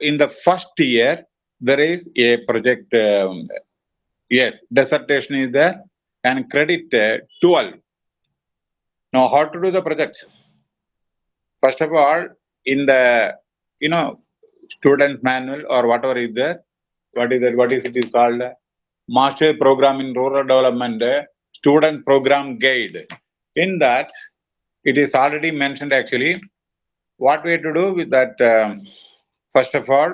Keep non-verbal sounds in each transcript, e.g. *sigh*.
in the first year, there is a project, um, yes, dissertation is there and credit uh, 12. Now, how to do the project? First of all, in the, you know, student manual or whatever is there, what is that, what is it is called? Master Program in Rural Development uh, Student Program Guide. In that, it is already mentioned actually, what we have to do with that, um, first of all,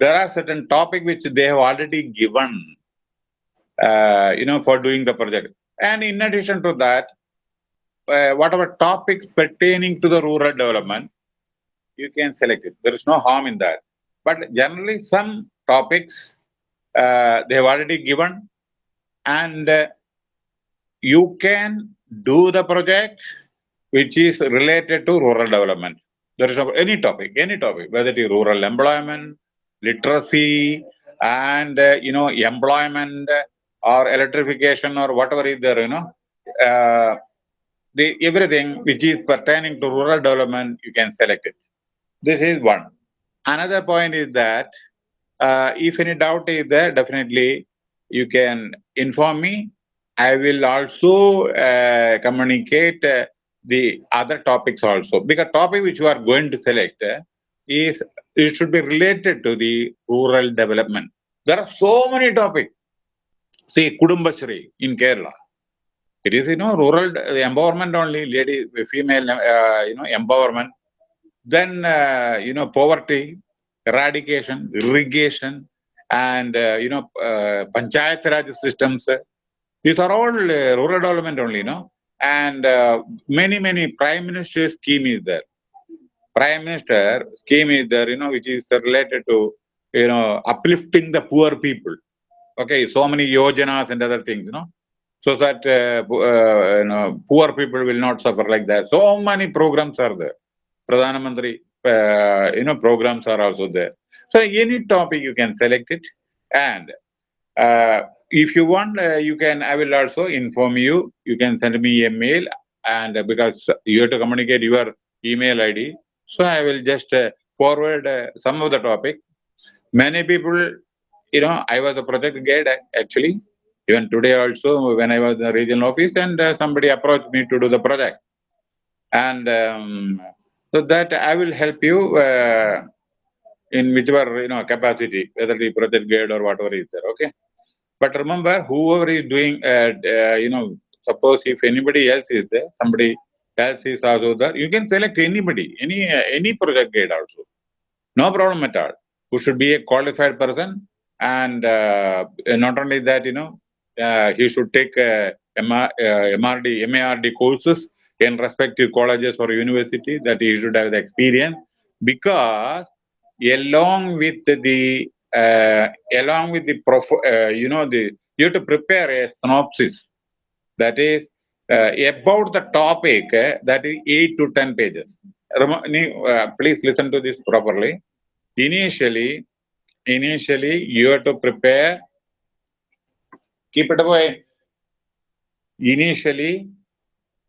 there are certain topic which they have already given, uh, you know, for doing the project. And in addition to that, uh, whatever topics pertaining to the rural development, you can select it. There is no harm in that. But generally, some topics uh, they have already given, and uh, you can do the project which is related to rural development. There is any topic, any topic, whether it is rural employment, literacy, and uh, you know employment or electrification or whatever is there, you know, uh, the everything which is pertaining to rural development, you can select it. This is one. Another point is that uh, if any doubt is there, definitely you can inform me. I will also uh, communicate uh, the other topics also because topic which you are going to select is it should be related to the rural development. There are so many topics. See, Kudumbashree in Kerala. It is, you know, rural empowerment only, lady, female, uh, you know, empowerment. Then, uh, you know, poverty, eradication, irrigation, and, uh, you know, uh, panchayat raj systems. These are all uh, rural development only, you know. And uh, many, many prime minister scheme is there. Prime minister scheme is there, you know, which is related to, you know, uplifting the poor people. Okay, so many yojanas and other things, you know so that uh, uh, you know, poor people will not suffer like that. So many programs are there. Pradhana Mantri, uh, you know, programs are also there. So any topic you can select it, and uh, if you want, uh, you can. I will also inform you. You can send me a mail, and uh, because you have to communicate your email ID, so I will just forward some of the topic. Many people, you know, I was a project guide actually even today also, when I was in the regional office, and uh, somebody approached me to do the project. And um, so that I will help you uh, in whichever you know capacity, whether the project guide or whatever is there. Okay. But remember, whoever is doing, uh, uh you know, suppose if anybody else is there, somebody else is also there, you can select anybody, any uh, any project guide also. No problem at all. Who should be a qualified person, and uh, not only that, you know, uh, he should take uh, MR, uh, MRD, MARD courses in respective colleges or university that he should have the experience because along with the along with the uh, you know the you have to prepare a synopsis. That is uh, about the topic that is 8 to 10 pages. Please listen to this properly. Initially initially you have to prepare. Keep it away. Initially,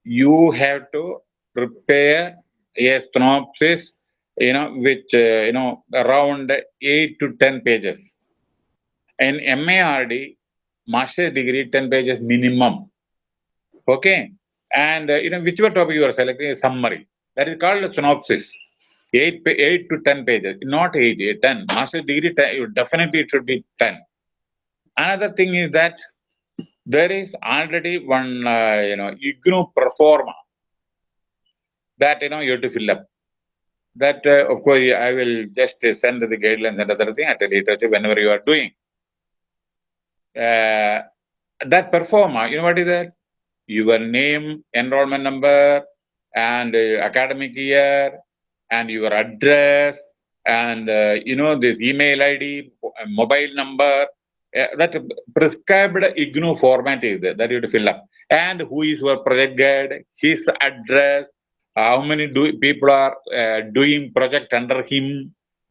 you have to prepare a synopsis, you know, which, uh, you know, around 8 to 10 pages. And MARD, master's degree, 10 pages minimum. Okay. And, uh, you know, whichever topic you are selecting, a summary. That is called a synopsis. 8, 8 to 10 pages, not 8, 8 10. Master's degree, 10, definitely it should be 10. Another thing is that there is already one, uh, you know, IGNOU performa that, you know, you have to fill up. That, uh, of course, I will just send the guidelines and other thing at a later stage whenever you are doing. Uh, that performa, you know what is that? Your name, enrollment number, and uh, academic year, and your address, and, uh, you know, this email ID, mobile number, uh, that prescribed IGNOU format is there that you have to fill up. And who is your project guide, his address, how many do people are uh, doing project under him,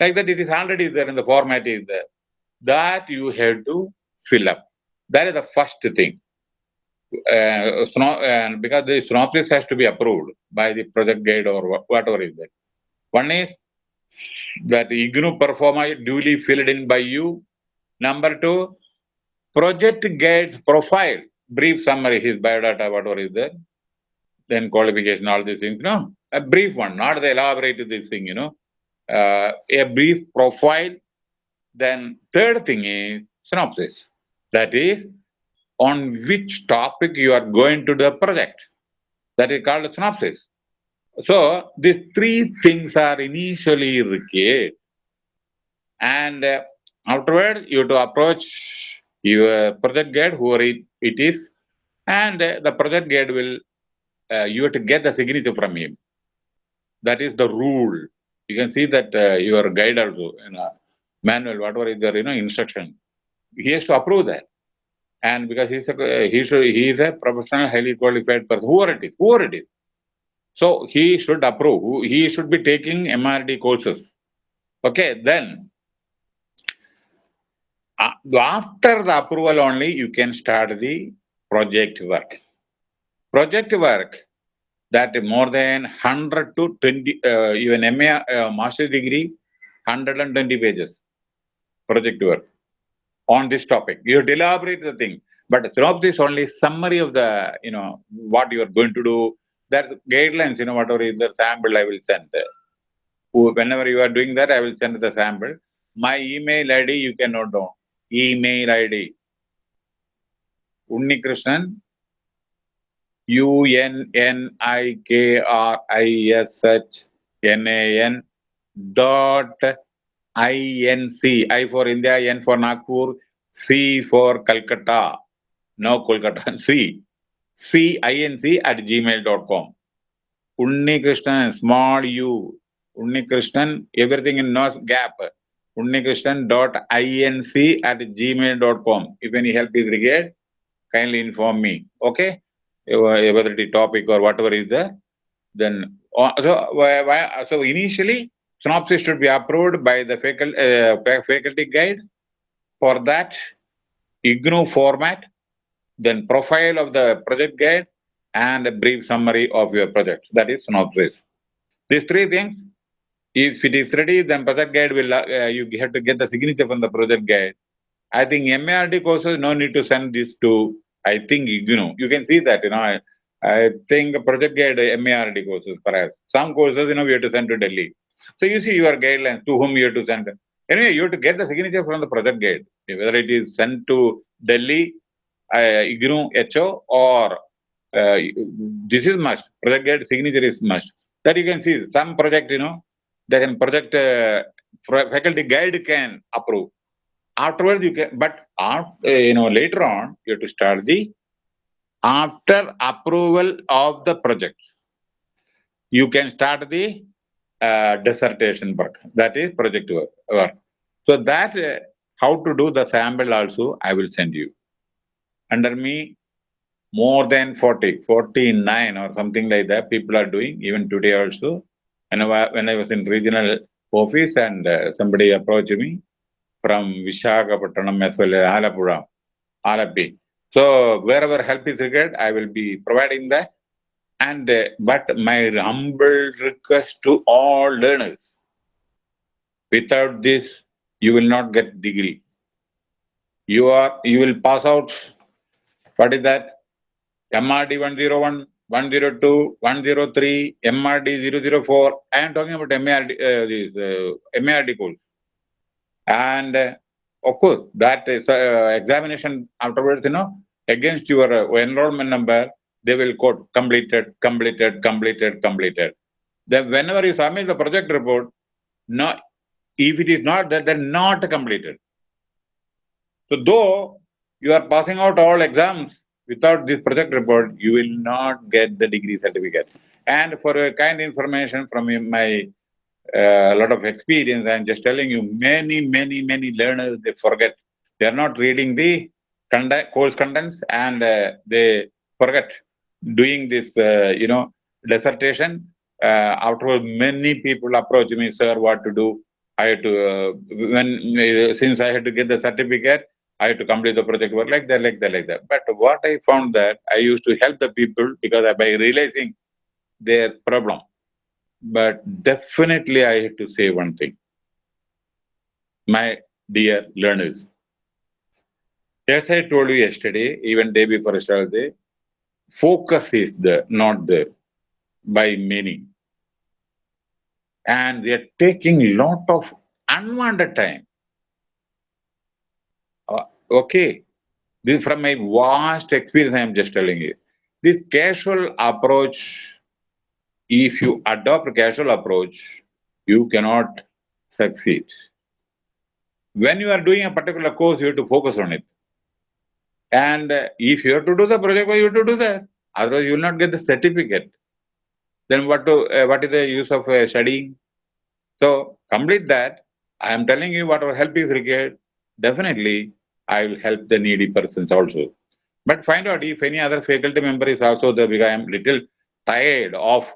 like that it is already there in the format is there. That you have to fill up. That is the first thing. Uh, and because the synopsis has to be approved by the project guide or whatever is that. One is that IGNOU performer duly filled in by you. Number two, project guide's profile, brief summary, his biodata, whatever is there. Then qualification, all these things, no, a brief one, not the elaborate this thing, you know. Uh, a brief profile. Then third thing is synopsis. That is on which topic you are going to the project. That is called synopsis. So these three things are initially required. And uh, afterward, you have to approach your project guide, whoever it, it is, and uh, the project guide will, uh, you have to get the signature from him. That is the rule. You can see that uh, your guide also, you know, manual, whatever is there, you know, instruction. He has to approve that. And because he's a, he should, he is a professional, highly qualified person, whoever it is, whoever it is. So he should approve, he should be taking MRD courses. Okay, then uh, after the approval only, you can start the project work. Project work that more than 100 to 20, uh, even MA, uh, master's degree, 120 pages project work on this topic. You elaborate the thing, but synopsis this only summary of the, you know, what you are going to do. There's guidelines, you know, whatever is the sample I will send. Whenever you are doing that, I will send the sample. My email ID, you can note down. Email ID. Unnikrishnan, U-N-N-I-K-R-I-S-H-N-A-N dot I-N-C. I for India, N for Nagpur, C for Calcutta. No Kolkata, *laughs* C. C-I-N-C at gmail.com. Unnikrishnan, small u. Unnikrishnan, everything in no gap. Unnikrishnan.inc at gmail.com. If any help is required, kindly inform me. Okay? Whether the topic or whatever is there. Then, so, so initially, synopsis should be approved by the faculty, uh, faculty guide. For that, IGNOU format, then profile of the project guide, and a brief summary of your project. That is synopsis. These three things, if it is ready, then project guide will, uh, you have to get the signature from the project guide. I think MARD courses, no need to send this to, I think, IGNOU. You can see that, you know, I, I think project guide MARD courses, perhaps. Some courses, you know, we have to send to Delhi. So you see your guidelines to whom you have to send. Anyway, you have to get the signature from the project guide, whether it is sent to Delhi, uh, IGNOU HO, or uh, this is must. Project guide signature is must. That you can see some project, you know, they can project uh, faculty guide can approve. Afterwards, you can, but after, you know, later on, you have to start the after approval of the project. You can start the uh, dissertation work. That is project work. So that uh, how to do the sample also I will send you. Under me, more than 40, 49 or something like that people are doing even today also. And when I was in regional office and uh, somebody approached me from Visakhapatnam as well as Alleppey. So wherever help is required, I will be providing that. And uh, but my humble request to all learners, without this, you will not get degree. You are you will pass out. What is that? MRD 101, 102, 103, MRD 004. I am talking about MRD, uh, this, uh, MRD course. And uh, of course, that is uh, examination afterwards, you know, against your uh, enrollment number, they will quote completed, completed, completed, completed. Then whenever you submit the project report, not if it is not that, they're not completed. So though you are passing out all exams without this project report, you will not get the degree certificate. And for a kind information from my uh, lot of experience, I'm just telling you, many, many, many learners, they forget. They are not reading the course contents and uh, they forget doing this, uh, you know, dissertation, uh, afterwards many people approach me, sir, what to do. I had to, when, since I had to get the certificate, I had to complete the project work like that, like that, like that. But what I found that I used to help the people because by realizing their problem. But definitely I have to say one thing. My dear learners, as I told you yesterday, even day before yesterday, focus is the not there by many. And they are taking lot of unwanted time. Uh, okay, this from my vast experience, I am just telling you. This casual approach, if you adopt a casual approach, you cannot succeed. When you are doing a particular course, you have to focus on it. And if you have to do the project, you have to do that. Otherwise, you will not get the certificate. Then what to uh, what is the use of uh, studying? So complete that. I am telling you what whatever help is required. Definitely, I will help the needy persons also. But find out if any other faculty member is also there because I am little tired of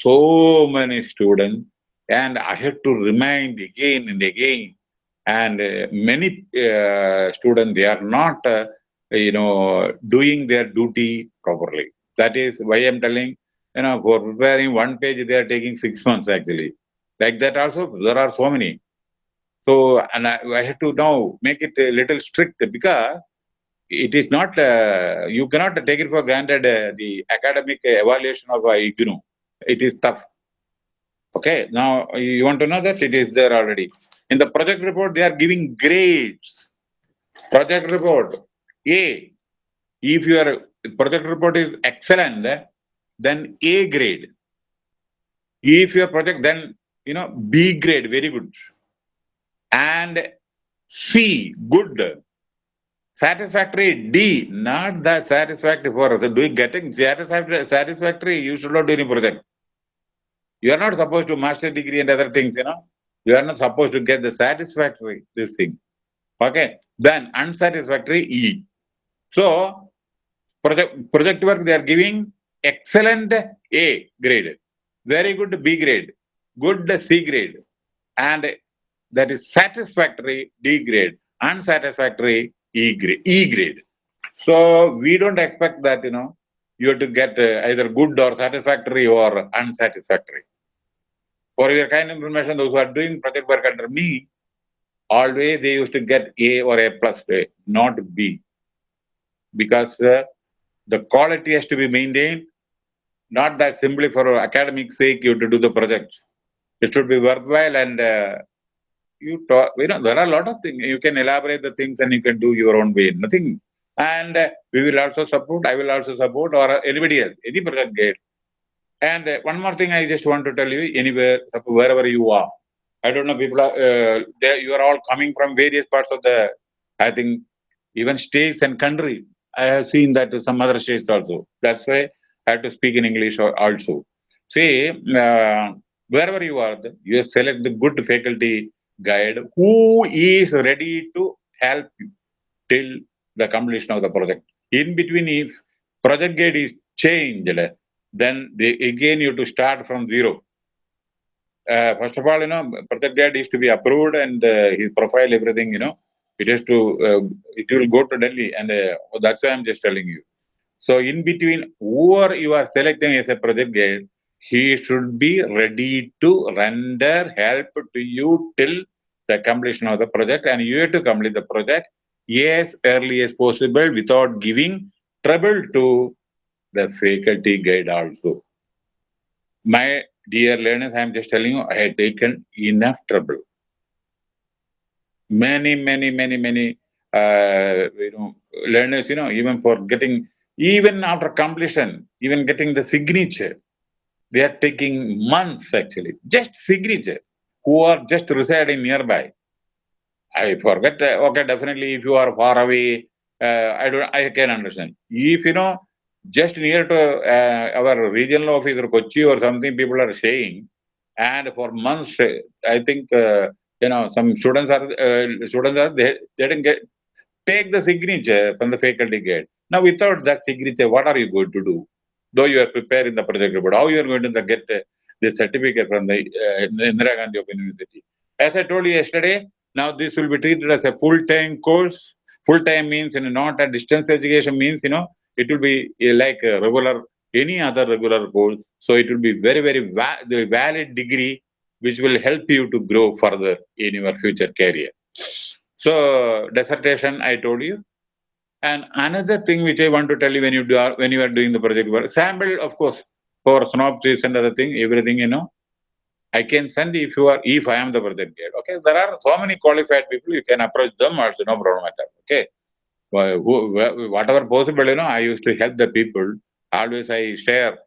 so many students and I have to remind again and again. And uh, many uh, students, they are not, uh, you know, doing their duty properly. That is why I'm telling, you know, for preparing one page, they are taking six months actually. Like that also, there are so many. So, and I, I have to now make it a little strict because it is not, uh, you cannot take it for granted uh, the academic evaluation of IGNOU. It is tough. Okay, now you want to know that it is there already. In the project report, they are giving grades. Project report, A. If your project report is excellent, then A grade. If your project, then, you know, B grade, very good and C, good. Satisfactory, D, not that satisfactory for us. Doing getting satisfactory, satisfactory, you should not do any project. You are not supposed to master degree and other things, you know. You are not supposed to get the satisfactory, this thing. Okay. Then unsatisfactory, E. So, project, project work they are giving excellent A grade, very good B grade, good C grade, and that is satisfactory D grade, unsatisfactory E grade. E grade. So we don't expect that, you know, you have to get uh, either good or satisfactory or unsatisfactory. For your kind information, those who are doing project work under me, always they used to get A or A plus, not B. Because uh, the quality has to be maintained, not that simply for academic sake you have to do the project. It should be worthwhile and uh, you talk, you know, there are a lot of things. You can elaborate the things and you can do your own way. Nothing. And uh, we will also support, I will also support, or anybody else, any project gate. And uh, one more thing I just want to tell you, anywhere, wherever you are, I don't know, people are, uh, they, you are all coming from various parts of the, I think, even states and country. I have seen that some other states also. That's why I have to speak in English also. See, uh, wherever you are, you select the good faculty guide who is ready to help you till the completion of the project. In between, if project guide is changed, then they, again you have to start from zero. Uh, first of all, you know, project guide is to be approved and uh, his profile, everything, you know, it is to, uh, it will go to Delhi and uh, that's why I'm just telling you. So in between, whoever you are selecting as a project guide, he should be ready to render help to you till the completion of the project and you have to complete the project as early as possible without giving trouble to the faculty guide also. My dear learners, I am just telling you, I had taken enough trouble. Many, many, many, many uh, you know, learners, you know, even for getting, even after completion, even getting the signature, they are taking months actually, just signature, who are just residing nearby. I forget, uh, okay, definitely if you are far away, uh, I don't, I can understand. If you know, just near to uh, our regional office or Kochi or something, people are saying, and for months, I think, uh, you know, some students are, uh, students are, they, they didn't get, take the signature from the faculty gate. Now, without that signature, what are you going to do? though you are preparing the project report, how you are going to get uh, the certificate from the uh, Indira Gandhi Open University. As I told you yesterday, now this will be treated as a full-time course. Full-time means, you know, not a distance education means, you know, it will be uh, like a regular any other regular course. So it will be very, very va the valid degree which will help you to grow further in your future career. So dissertation, I told you. And another thing which I want to tell you when you do when you are doing the project work, sample, of course, for synopsis and other thing, everything you know, I can send if you are if I am the project guide. Okay, there are so many qualified people, you can approach them also, no problem at all. Okay. Whatever possible, you know, I used to help the people. Always I share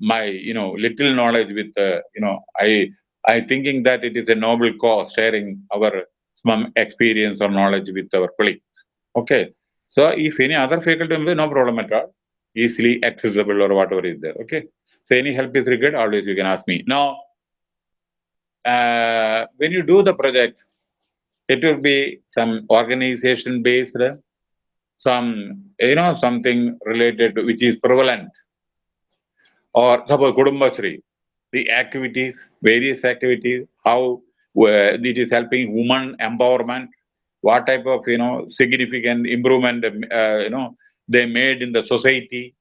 my, you know, little knowledge with, uh, you know, I I thinking that it is a noble cause, sharing our some experience or knowledge with our colleagues. Okay. So if any other faculty member, no problem at all. Easily accessible or whatever is there. Okay. So any help is required, always you can ask me. Now, uh, when you do the project, it will be some organization based, some, you know, something related to which is prevalent. Or suppose Kudumbashree, the activities, various activities, how uh, it is helping woman empowerment, what type of, you know, significant improvement, uh, you know, they made in the society,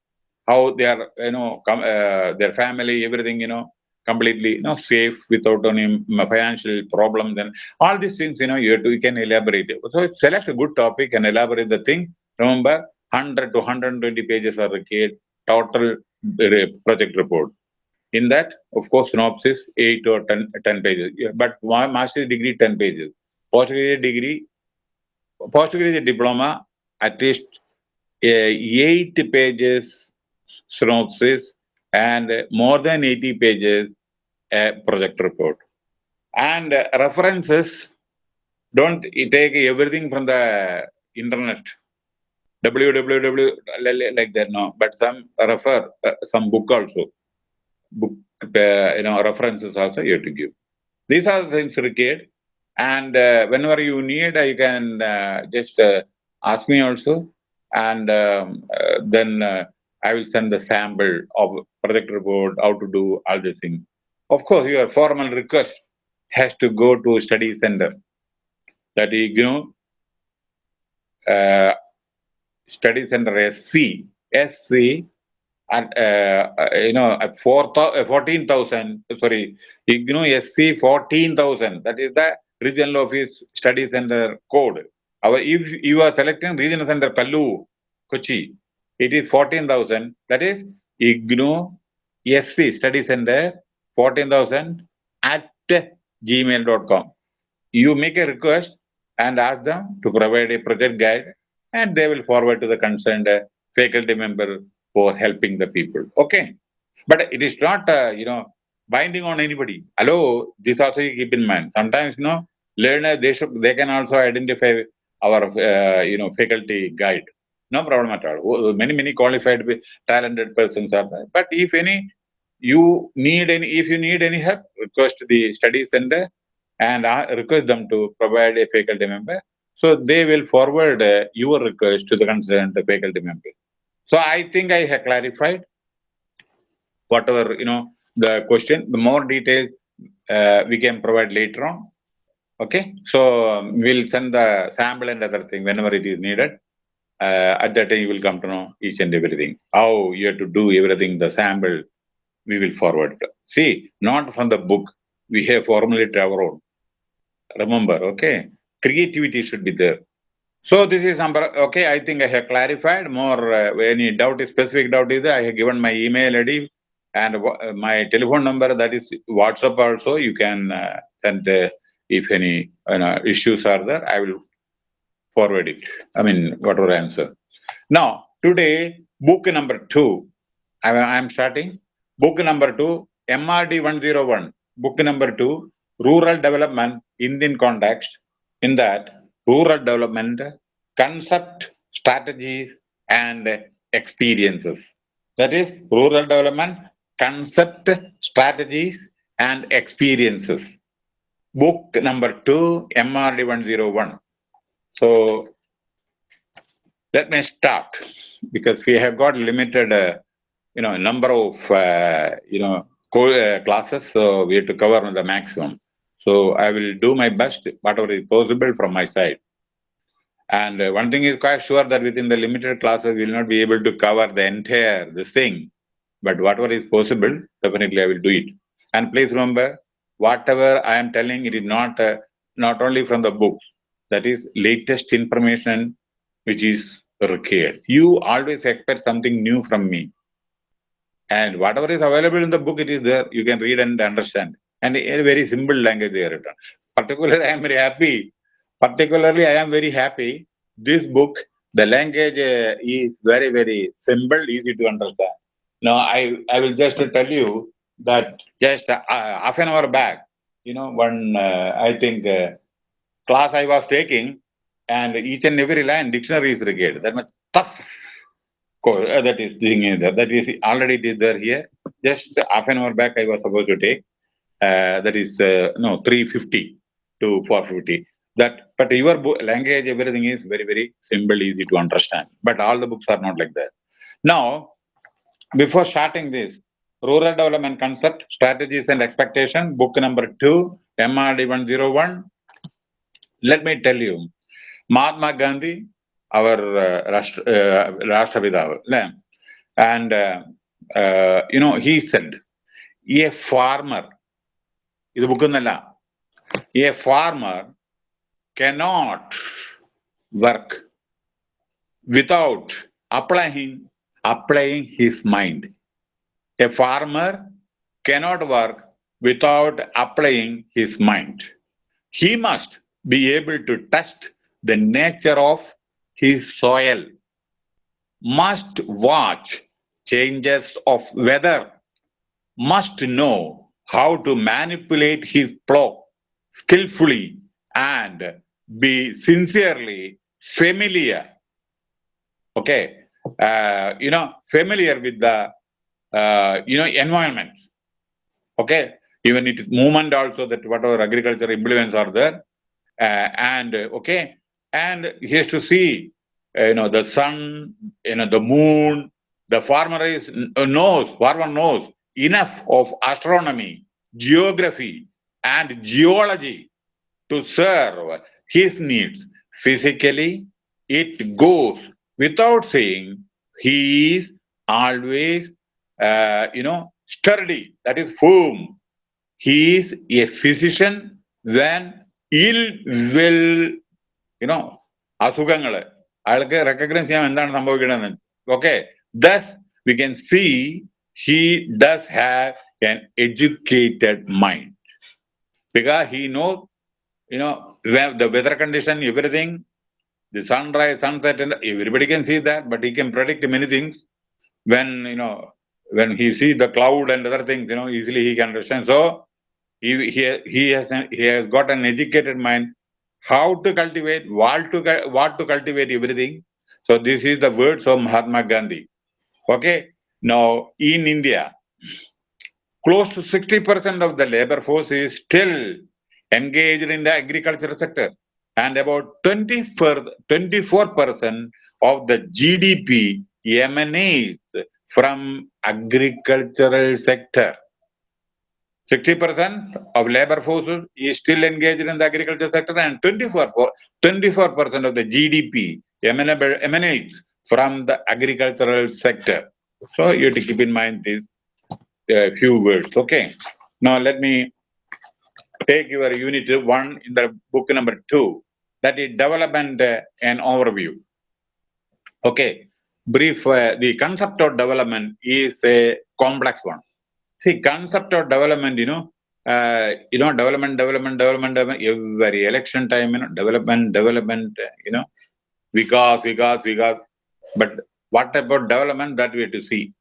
how they are, you know, uh, their family, everything, you know, completely you know safe without any financial problem then all these things you know you, to, you can elaborate so select a good topic and elaborate the thing remember 100 to 120 pages are required total uh, project report. In that of course synopsis 8 or 10, 10 pages. But my master's degree 10 pages. Postgraduate degree postgraduate diploma at least uh, 8 pages synopsis and more than 80 pages a project report. And uh, references, don't take everything from the internet, www, like that, no, but some refer, uh, some book also, book, uh, you know, references also you have to give. These are the things required. And uh, whenever you need, you can uh, just uh, ask me also. And um, uh, then I will send the sample of project report, how to do all these things. Of course, your formal request has to go to study center. That you know, uh, study center SC, SC and uh, uh, you know, uh, at uh, 14,000, sorry, IGNOU SC 14,000. That is the regional office study center code. Our, if you are selecting regional center Kaloor, Kochi, it is 14,000. That is IGNOU SC Study Center 14,000 at gmail.com. You make a request and ask them to provide a project guide and they will forward to the concerned uh, faculty member for helping the people. Okay. But it is not, uh, you know, binding on anybody. Hello, this also you keep in mind. Sometimes, you know, learner, they should, they can also identify our, uh, you know, faculty guide. No problem at all. Many, many qualified, talented persons are there. But if any, you need any, if you need any help, request the study center and request them to provide a faculty member. So they will forward uh, your request to the concerned faculty member. So I think I have clarified whatever, you know, the question, the more details uh, we can provide later on. Okay, so um, we'll send the sample and other thing whenever it is needed uh, at that time you will come to know each and everything. How you have to do everything, the sample, we will forward. See, not from the book, we have formulated our own. Remember, okay? Creativity should be there. So this is number, okay, I think I have clarified more, uh, any doubt, specific doubt is there, I have given my email ID and uh, my telephone number, that is WhatsApp also, you can uh, send uh, if any you know, issues are there, I will forward it. I mean, whatever answer. Now, today, book number two, I, am starting. Book number two, MRD 101. Book number two, Rural Development, Indian Context. In that, rural development, concept, strategies, and experiences. That is, rural development, concept, strategies, and experiences. Book number two, MRD 101. So let me start because we have got limited, uh, you know, number of, uh, you know, uh, classes. So we have to cover the maximum. So I will do my best, whatever is possible from my side. And uh, one thing is quite sure that within the limited classes, we will not be able to cover the entire this thing. but whatever is possible, definitely I will do it. And please remember, whatever I am telling, it is not uh, not only from the books. That is latest information which is required. You always expect something new from me. And whatever is available in the book, it is there. You can read and understand. And in a very simple language they are written. Particularly, I am very happy. Particularly, I am very happy. This book, the language uh, is very, very simple, easy to understand. Now, I, I will just tell you that just uh, half an hour back, you know, one, uh, I think, uh, class I was taking, and each and every line dictionary is required. That much tough uh, that is thing there. That is already there here. Just half an hour back I was supposed to take. Uh, that is uh, no 350 to 450. That but your language everything is very very simple, easy to understand. But all the books are not like that. Now, before starting this, rural development concept, strategies and expectation, book number two, MRD 101. Let me tell you, Mahatma Gandhi, our uh, Rashtra, uh, and uh, uh, you know, he said, a farmer, a farmer cannot work without applying applying his mind. A farmer cannot work without applying his mind. He must be able to test the nature of his soil, must watch changes of weather, must know how to manipulate his plow skillfully and be sincerely familiar. Okay, uh, you know, familiar with the, uh, you know, environment. Okay, even it movement also that whatever agriculture implements are there. Uh, and okay, and he has to see, uh, you know, the sun, you know, the moon. The farmer is uh, knows, farmer knows enough of astronomy, geography, and geology to serve his needs. Physically, it goes without saying he is always, uh, you know, sturdy, that is firm. He is a physician when ill will you know അസുഖങ്ങള് അയാൾക്ക് recognise ചെയ്യാൻ എന്താണ് സംഭവിക്കണമെന്ന് okay thus we can see he does have an educated mind because he knows, you know, the weather condition, everything, the sunrise, sunset, and everybody can see that, but he can predict many things. When, you know, when he sees the cloud and other things, you know, easily he can understand. So he, he, he, has, he has got an educated mind how to cultivate, what to, what to cultivate, everything. So this is the words of Mahatma Gandhi. Okay, now in India, close to 60% of the labor force is still engaged in the agricultural sector and about 24% of the GDP emanates from agricultural sector. 60% of labor force is still engaged in the agriculture sector and 24, 24% of the GDP emanates from the agricultural sector. So you have to keep in mind these uh, few words. Okay. Now let me take your unit one in the book number two. That is development uh, and overview. Okay. Brief. Uh, the concept of development is a complex one. See, concept of development, you know, uh, you know, development, development, development, development, every election time, you know, development, development, you know, because, because, because. But what about development that we have to see?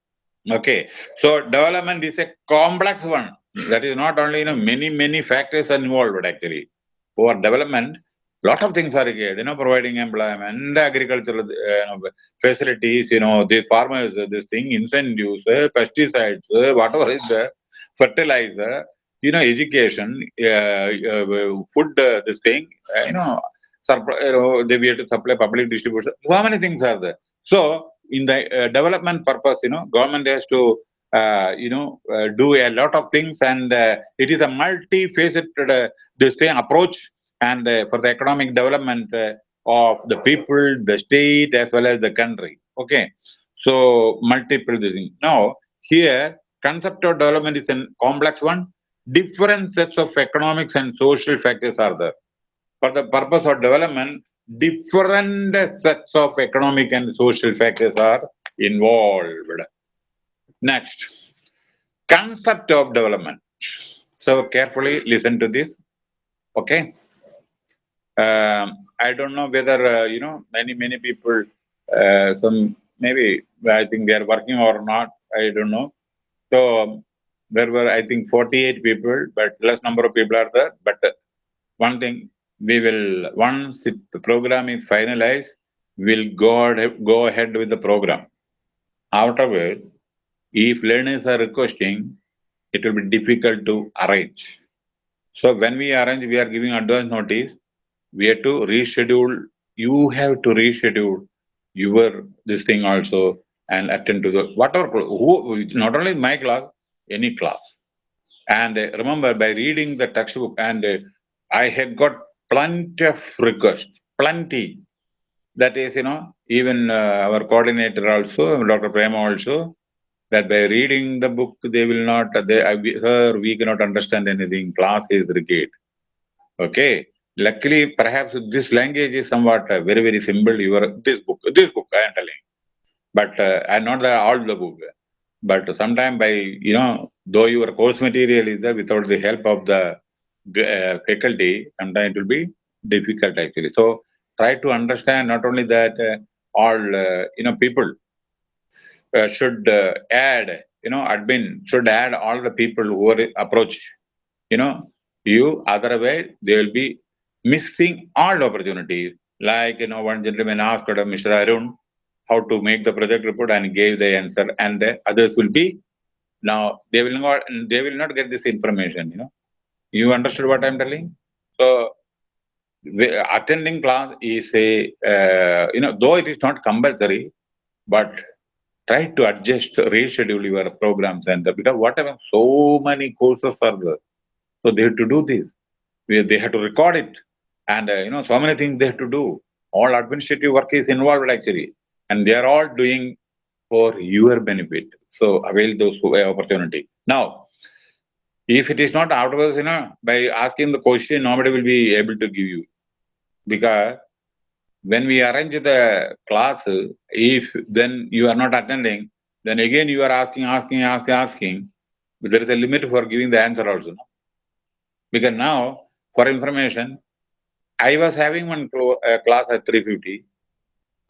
Okay, so development is a complex one. That is not only, you know, many, many factors are involved actually. For development, lot of things are required, you know, providing employment, agricultural uh, facilities, you know, the farmers, this thing, incentives, uh, pesticides, uh, whatever is there, fertilizer, you know, education, uh, uh, food, uh, this thing, you know, you know, they we have to supply public distribution. So many things are there. So in the development purpose, you know, government has to uh, you know, uh, do a lot of things and uh, it is a multi-faceted this thing approach and uh, for the economic development uh, of the people, the state, as well as the country. Okay. So multiple things. Now, here concept of development is a complex one. Different sets of economics and social factors are there. For the purpose of development, different sets of economic and social factors are involved. Next, concept of development. So carefully listen to this. Okay. Um, I don't know whether, uh, you know, many, many people, uh, some maybe I think they are working or not. I don't know. So there were, I think, 48 people, but less number of people are there. But uh, one thing, we will, once it, the program is finalized, we'll go, go ahead with the program. Afterwards, if learners are requesting, it will be difficult to arrange. So when we arrange, we are giving advance notice. We have to reschedule. You have to reschedule your this thing also and attend to the whatever who not only my class, any class. And uh, remember, by reading the textbook, and uh, I had got plenty of requests, plenty. That is, you know, even uh, our coordinator also, Dr. Prema also, that by reading the book, they will not, they, her, we cannot understand anything. Class is rigid. Okay. Luckily, perhaps this language is somewhat uh, very, very simple. Your this book, this book, I am telling. But uh, and not the, all the book. But sometime by, you know, though your course material is there without the help of the uh, faculty, sometimes it will be difficult actually. So try to understand not only that uh, all, uh, you know, people uh, should uh, add, you know, admin should add all the people who are approach, you know, you. Otherwise, they will be missing all opportunities. Like, you know, one gentleman asked Mr. Arun how to make the project report and gave the answer, and the others will be now they will not they will not get this information. You know, you understood what I'm telling? So attending class is a uh, you know though it is not compulsory but try to adjust, reschedule your programs and because whatever, so many courses are there. So they have to do this. They have to record it. And, uh, you know, so many things they have to do. All administrative work is involved actually. And they are all doing for your benefit. So avail those opportunity. Now, if it is not outwards, you know, by asking the question, nobody will be able to give you. Because when we arrange the class, if then you are not attending, then again you are asking, asking, asking, asking. But there is a limit for giving the answer also. No? Because now, for information, I was having one uh, class at 350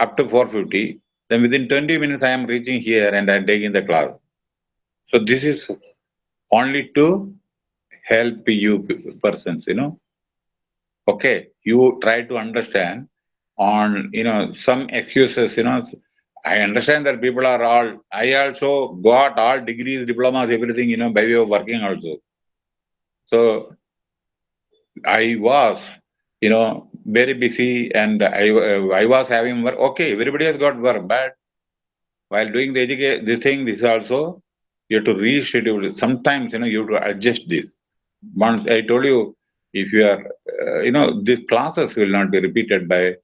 up to 450. Then within 20 minutes, I am reaching here and I am taking the class. So this is only to help you persons, you know. Okay, you try to understand on, you know, some excuses, you know, I understand that people are all, I also got all degrees, diplomas, everything, you know, by way of working also. So I was, you know, very busy and I, uh, I was having work. Okay, everybody has got work, but while doing the education, the thing, this also, you have to reschedule. it. Sometimes, you know, you have to adjust this. Once I told you, if you are, uh, you know, these classes will not be repeated by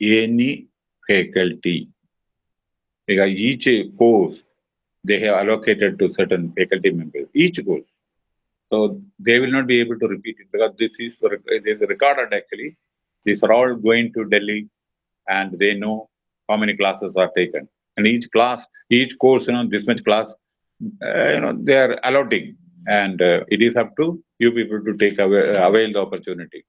any faculty. Because each course they have allocated to certain faculty members, each course. So they will not be able to repeat it because this is, this is recorded actually. These are all going to Delhi and they know how many classes are taken. And each class, each course, you know, this much class, uh, you know, they are allotting. And uh, it is up to you people to take away, avail the opportunity.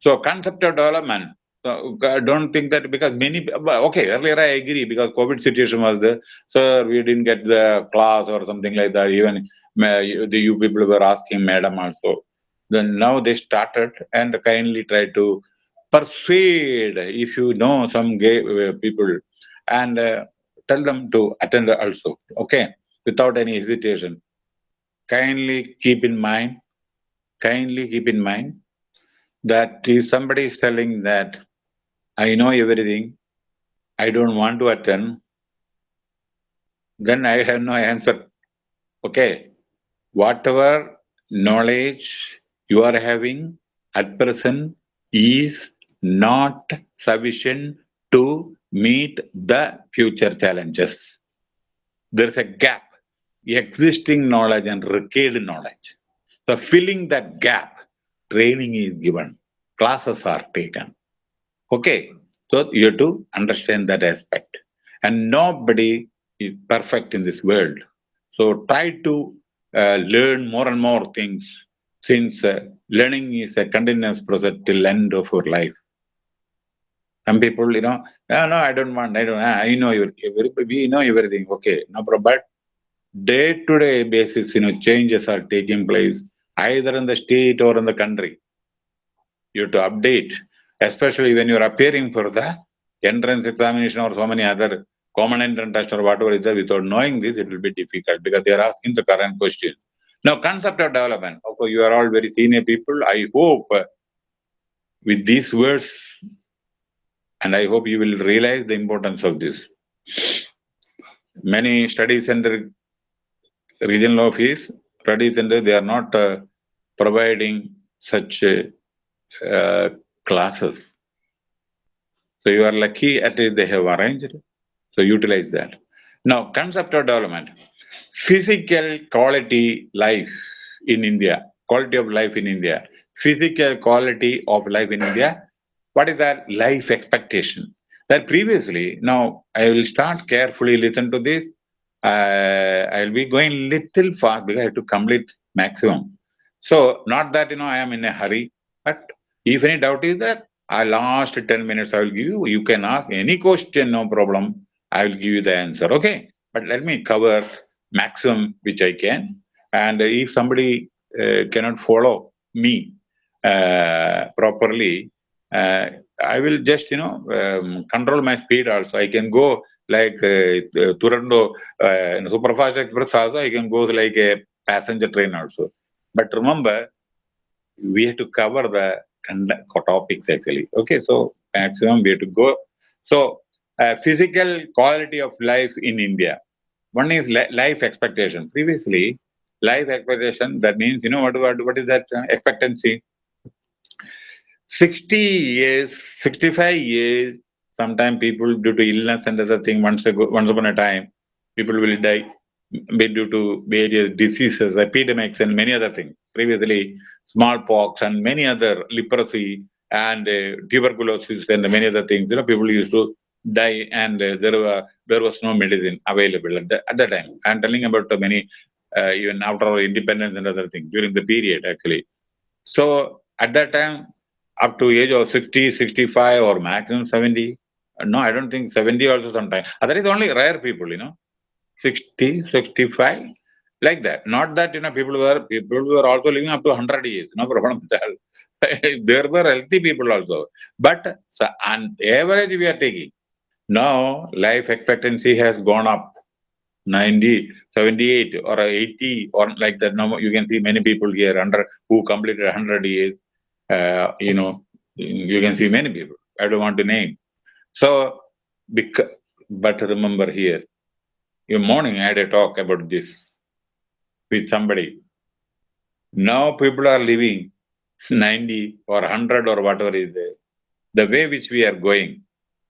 So concept of development, so I don't think that because many, okay, earlier I agree because COVID situation was there. Sir, we didn't get the class or something like that. Even the you people were asking madam also. Then now they started and kindly try to persuade if you know some gay uh, people and uh, tell them to attend also. Okay, without any hesitation. Kindly keep in mind, kindly keep in mind that if somebody is telling that I know everything, I don't want to attend, then I have no answer. Okay, whatever knowledge you are having at present is not sufficient to meet the future challenges. There's a gap. Existing knowledge and required knowledge. So filling that gap, training is given, classes are taken. Okay, so you have to understand that aspect. And nobody is perfect in this world. So try to uh, learn more and more things since uh, learning is a continuous process till end of your life. Some people, you know, no, no, I don't want, I don't, I know, you, we know everything, okay, no problem. But day-to-day -day basis, you know, changes are taking place either in the state or in the country. You have to update, especially when you're appearing for the entrance examination or so many other common entrance test or whatever is there, without knowing this, it will be difficult because they are asking the current question. Now, concept of development. Okay, you are all very senior people. I hope uh, with these words, and I hope you will realize the importance of this. Many study center, regional office, study center, they are not uh, providing such uh, classes. So you are lucky at least they have arranged. So utilize that. Now, concept of development physical quality life in India, quality of life in India, physical quality of life in India, what is that life expectation? That previously, now I will start carefully listen to this. Uh, I will be going little fast because I have to complete maximum. So not that, you know, I am in a hurry, but if any doubt is there, I last 10 minutes I will give you, you can ask any question, no problem. I will give you the answer, okay? But let me cover maximum which I can. And if somebody uh, cannot follow me uh, properly, uh, I will just, you know, um, control my speed also. I can go like uh, Duronto uh, in Superfast Express also, I can go like a passenger train also. But remember, we have to cover the topics actually. Okay, so maximum we have to go. So, uh, physical quality of life in India. One is life expectation. Previously, life expectation, that means, you know, what, what, what is that uh, expectancy? 60 years, 65 years, sometimes people due to illness and other thing, once, ago, once upon a time, people will die due to various diseases, epidemics, and many other things. Previously, smallpox and many other leprosy and uh, tuberculosis and many other things. You know, people used to die and uh, there were there was no medicine available at, the, at that time. I'm telling about many uh, even after our independence and other things during the period actually. So at that time, up to age of 60, 65 or maximum 70. No, I don't think 70 also sometimes. That is only rare people, you know. 60, 65, like that. Not that, you know, people were people were also living up to 100 years, no problem at all. *laughs* there were healthy people also. But so, on average we are taking now, life expectancy has gone up 90, 78 or 80 or like that. Now you can see many people here under who completed 100 years. Uh, you know, you can see many people. I don't want to name. So, because, but remember here, in morning I had a talk about this with somebody. Now people are living 90 or 100 or whatever is there. The way which we are going,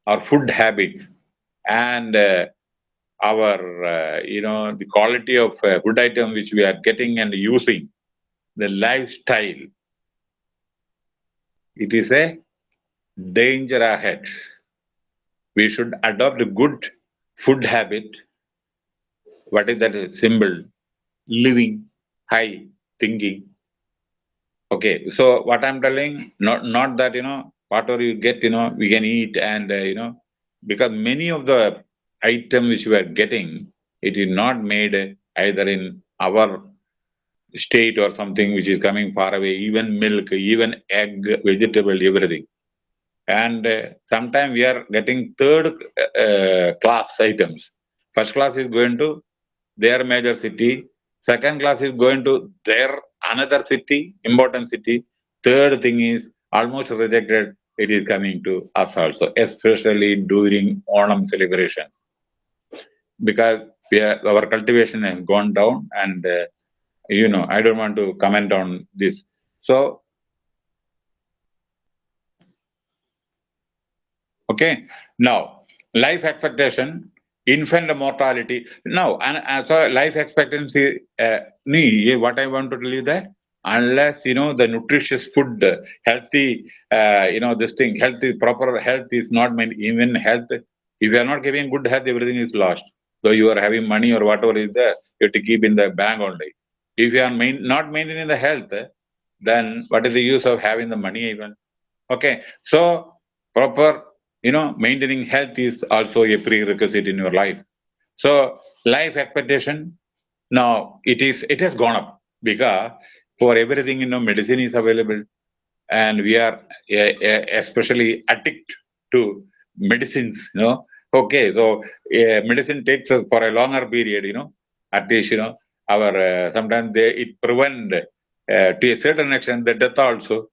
our food habits and uh, our, uh, you know, the quality of uh, food item which we are getting and using, the lifestyle, it is a danger ahead. We should adopt a good food habit. What is that symbol? Living, high, thinking. Okay, so what I'm telling, not not that you know whatever you get, you know, we can eat and, uh, you know, because many of the items which we are getting, it is not made either in our state or something which is coming far away, even milk, even egg, vegetable, everything. And uh, sometimes we are getting third uh, class items. First class is going to their major city. Second class is going to their another city, important city. Third thing is almost rejected it is coming to us also, especially during Onam celebrations. Because are, our cultivation has gone down and, uh, you know, I don't want to comment on this. So, okay, now, life expectation, infant mortality. No, and uh, so life expectancy, uh, what I want to tell you that unless you know the nutritious food, healthy, uh, you know this thing, healthy, proper health is not meant even health. If you are not giving good health, everything is lost. Though you are having money or whatever is there, you have to keep in the bank only. If you are main, not maintaining the health, then what is the use of having the money even? Okay, so proper, you know, maintaining health is also a prerequisite in your life. So life expectation, now it is, it has gone up because for everything, you know, medicine is available and we are especially addict to medicines, you know. Okay, so medicine takes us for a longer period, you know, at least, you know, our, uh, sometimes they, it prevent uh, to a certain extent the death also,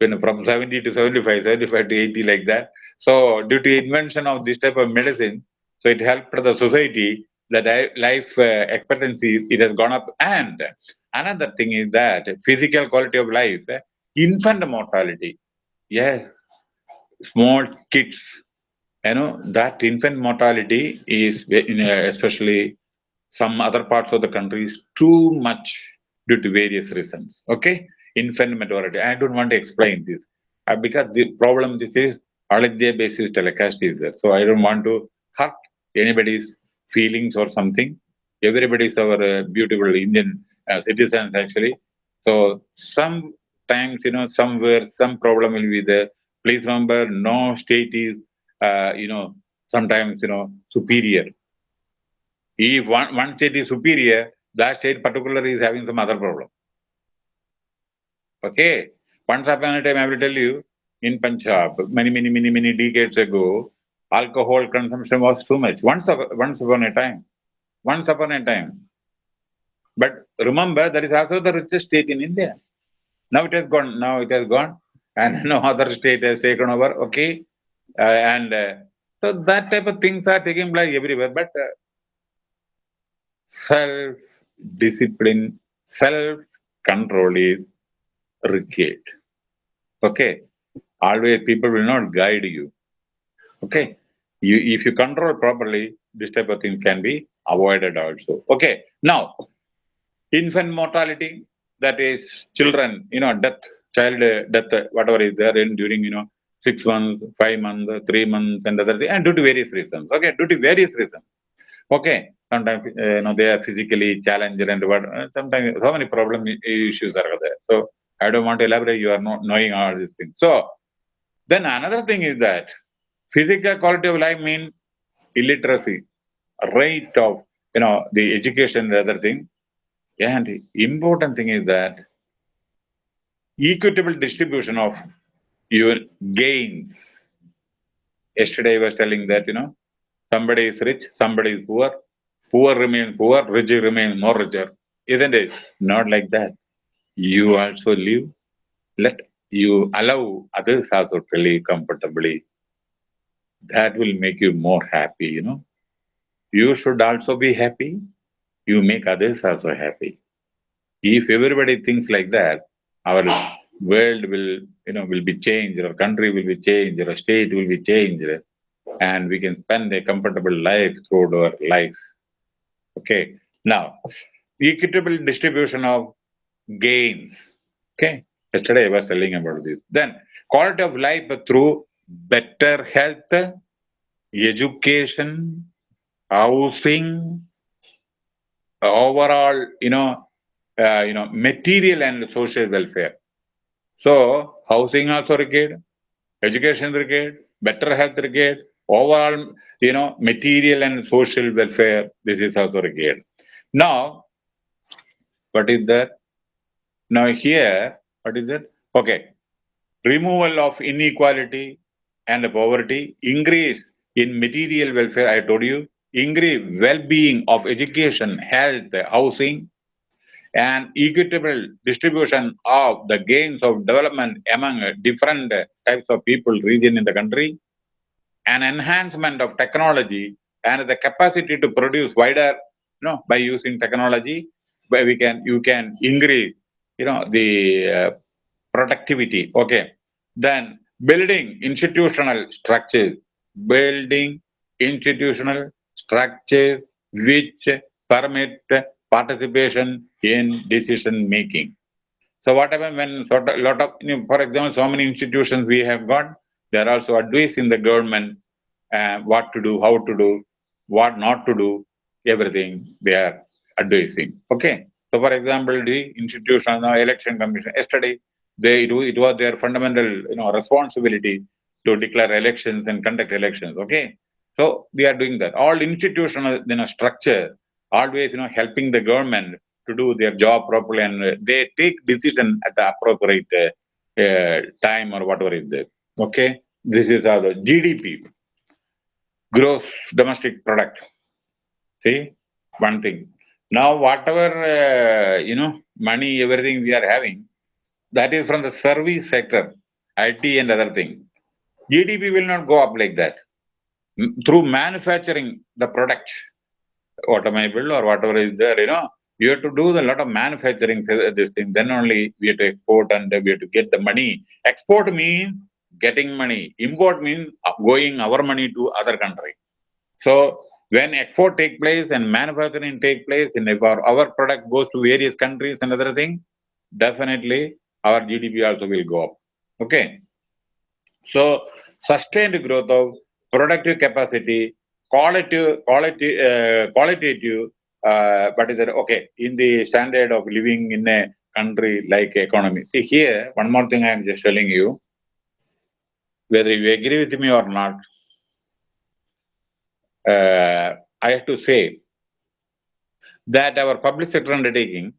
you know, from 70 to 75, 75 to 80 like that. So due to invention of this type of medicine, so it helped the society that life uh, expectancy, it has gone up and Another thing is that physical quality of life, infant mortality. Yes, small kids, you know, that infant mortality is, especially some other parts of the country, is too much due to various reasons. Okay, infant mortality. I don't want to explain this uh, because the problem this is India basis telecast is there. So I don't want to hurt anybody's feelings or something. Everybody is our uh, beautiful Indian uh, citizens actually. So sometimes, you know, somewhere some problem will be there. Please remember, no state is, uh, you know, sometimes, you know, superior. If one, one state is superior, that state particularly is having some other problem. Okay. Once upon a time, I will tell you, in Punjab, many, many, many, many decades ago, alcohol consumption was too much. Once, once upon a time. Once upon a time. But remember, there is also the richest state in India. Now it has gone. Now it has gone, and *laughs* no other state has taken over. Okay, uh, and uh, so that type of things are taking place everywhere. But uh, self-discipline, self-control is required. Okay, always people will not guide you. Okay, you if you control properly, this type of thing can be avoided also. Okay, now infant mortality, that is children, you know, death, child death, whatever is there in during, you know, six months, five months, three months, and other thing, and due to various reasons. Okay, due to various reasons. Okay, sometimes uh, you know they are physically challenged and what. Uh, sometimes so many problem issues are there. So I don't want to elaborate. You are not knowing all these things. So then another thing is that physical quality of life means illiteracy, rate of you know the education and other thing and important thing is that equitable distribution of your gains. Yesterday I was telling that, you know, somebody is rich, somebody is poor, poor remains poor, rich remains more richer. Isn't it? Not like that. You also live, let you allow others also to live comfortably. That will make you more happy, you know. You should also be happy you make others also happy. If everybody thinks like that, our world will, you know, will be changed, our country will be changed, our state will be changed, and we can spend a comfortable life throughout our life. Okay. Now, equitable distribution of gains. Okay. Yesterday I was telling about this. Then, quality of life through better health, education, housing, overall, you know, uh, you know, material and social welfare. So housing also required, education required, better health required, overall, you know, material and social welfare, this is also required. Now, what is that? Now here, what is that? Okay. Removal of inequality and poverty, increase in material welfare, I told you, increase well-being of education, health, housing, and equitable distribution of the gains of development among different types of people, region in the country, an enhancement of technology and the capacity to produce wider, you know, by using technology, where we can, you can increase, you know, the uh, productivity. Okay. Then building institutional structures, building institutional structures which permit participation in decision making. So what when sort of lot of, you know, for example, so many institutions we have got, they are also advising the government uh, what to do, how to do, what not to do, everything they are advising. Okay. So for example, the institution, the election commission, yesterday, they do it was their fundamental you know responsibility to declare elections and conduct elections. Okay. So they are doing that. All institutional you know structure always you know helping the government to do their job properly and they take decision at the appropriate uh, uh, time or whatever is there. Okay, this is the GDP, gross domestic product. See, one thing. Now, whatever uh, you know, money, everything we are having, that is from the service sector, IT and other thing. GDP will not go up like that. Through manufacturing the product, automobile or whatever is there, you know, you have to do a lot of manufacturing this thing. Then only we have to export and we have to get the money. Export means getting money. Import means going our money to other country. So when export take place and manufacturing take place, and if our, our product goes to various countries and other thing, definitely our GDP also will go up. Okay. So sustained growth of productive capacity quality quality, uh, qualitative, uh, but is it okay in the standard of living in a country like economy? See here, one more thing I am just telling you, whether you agree with me or not, uh, I have to say that our public sector undertaking,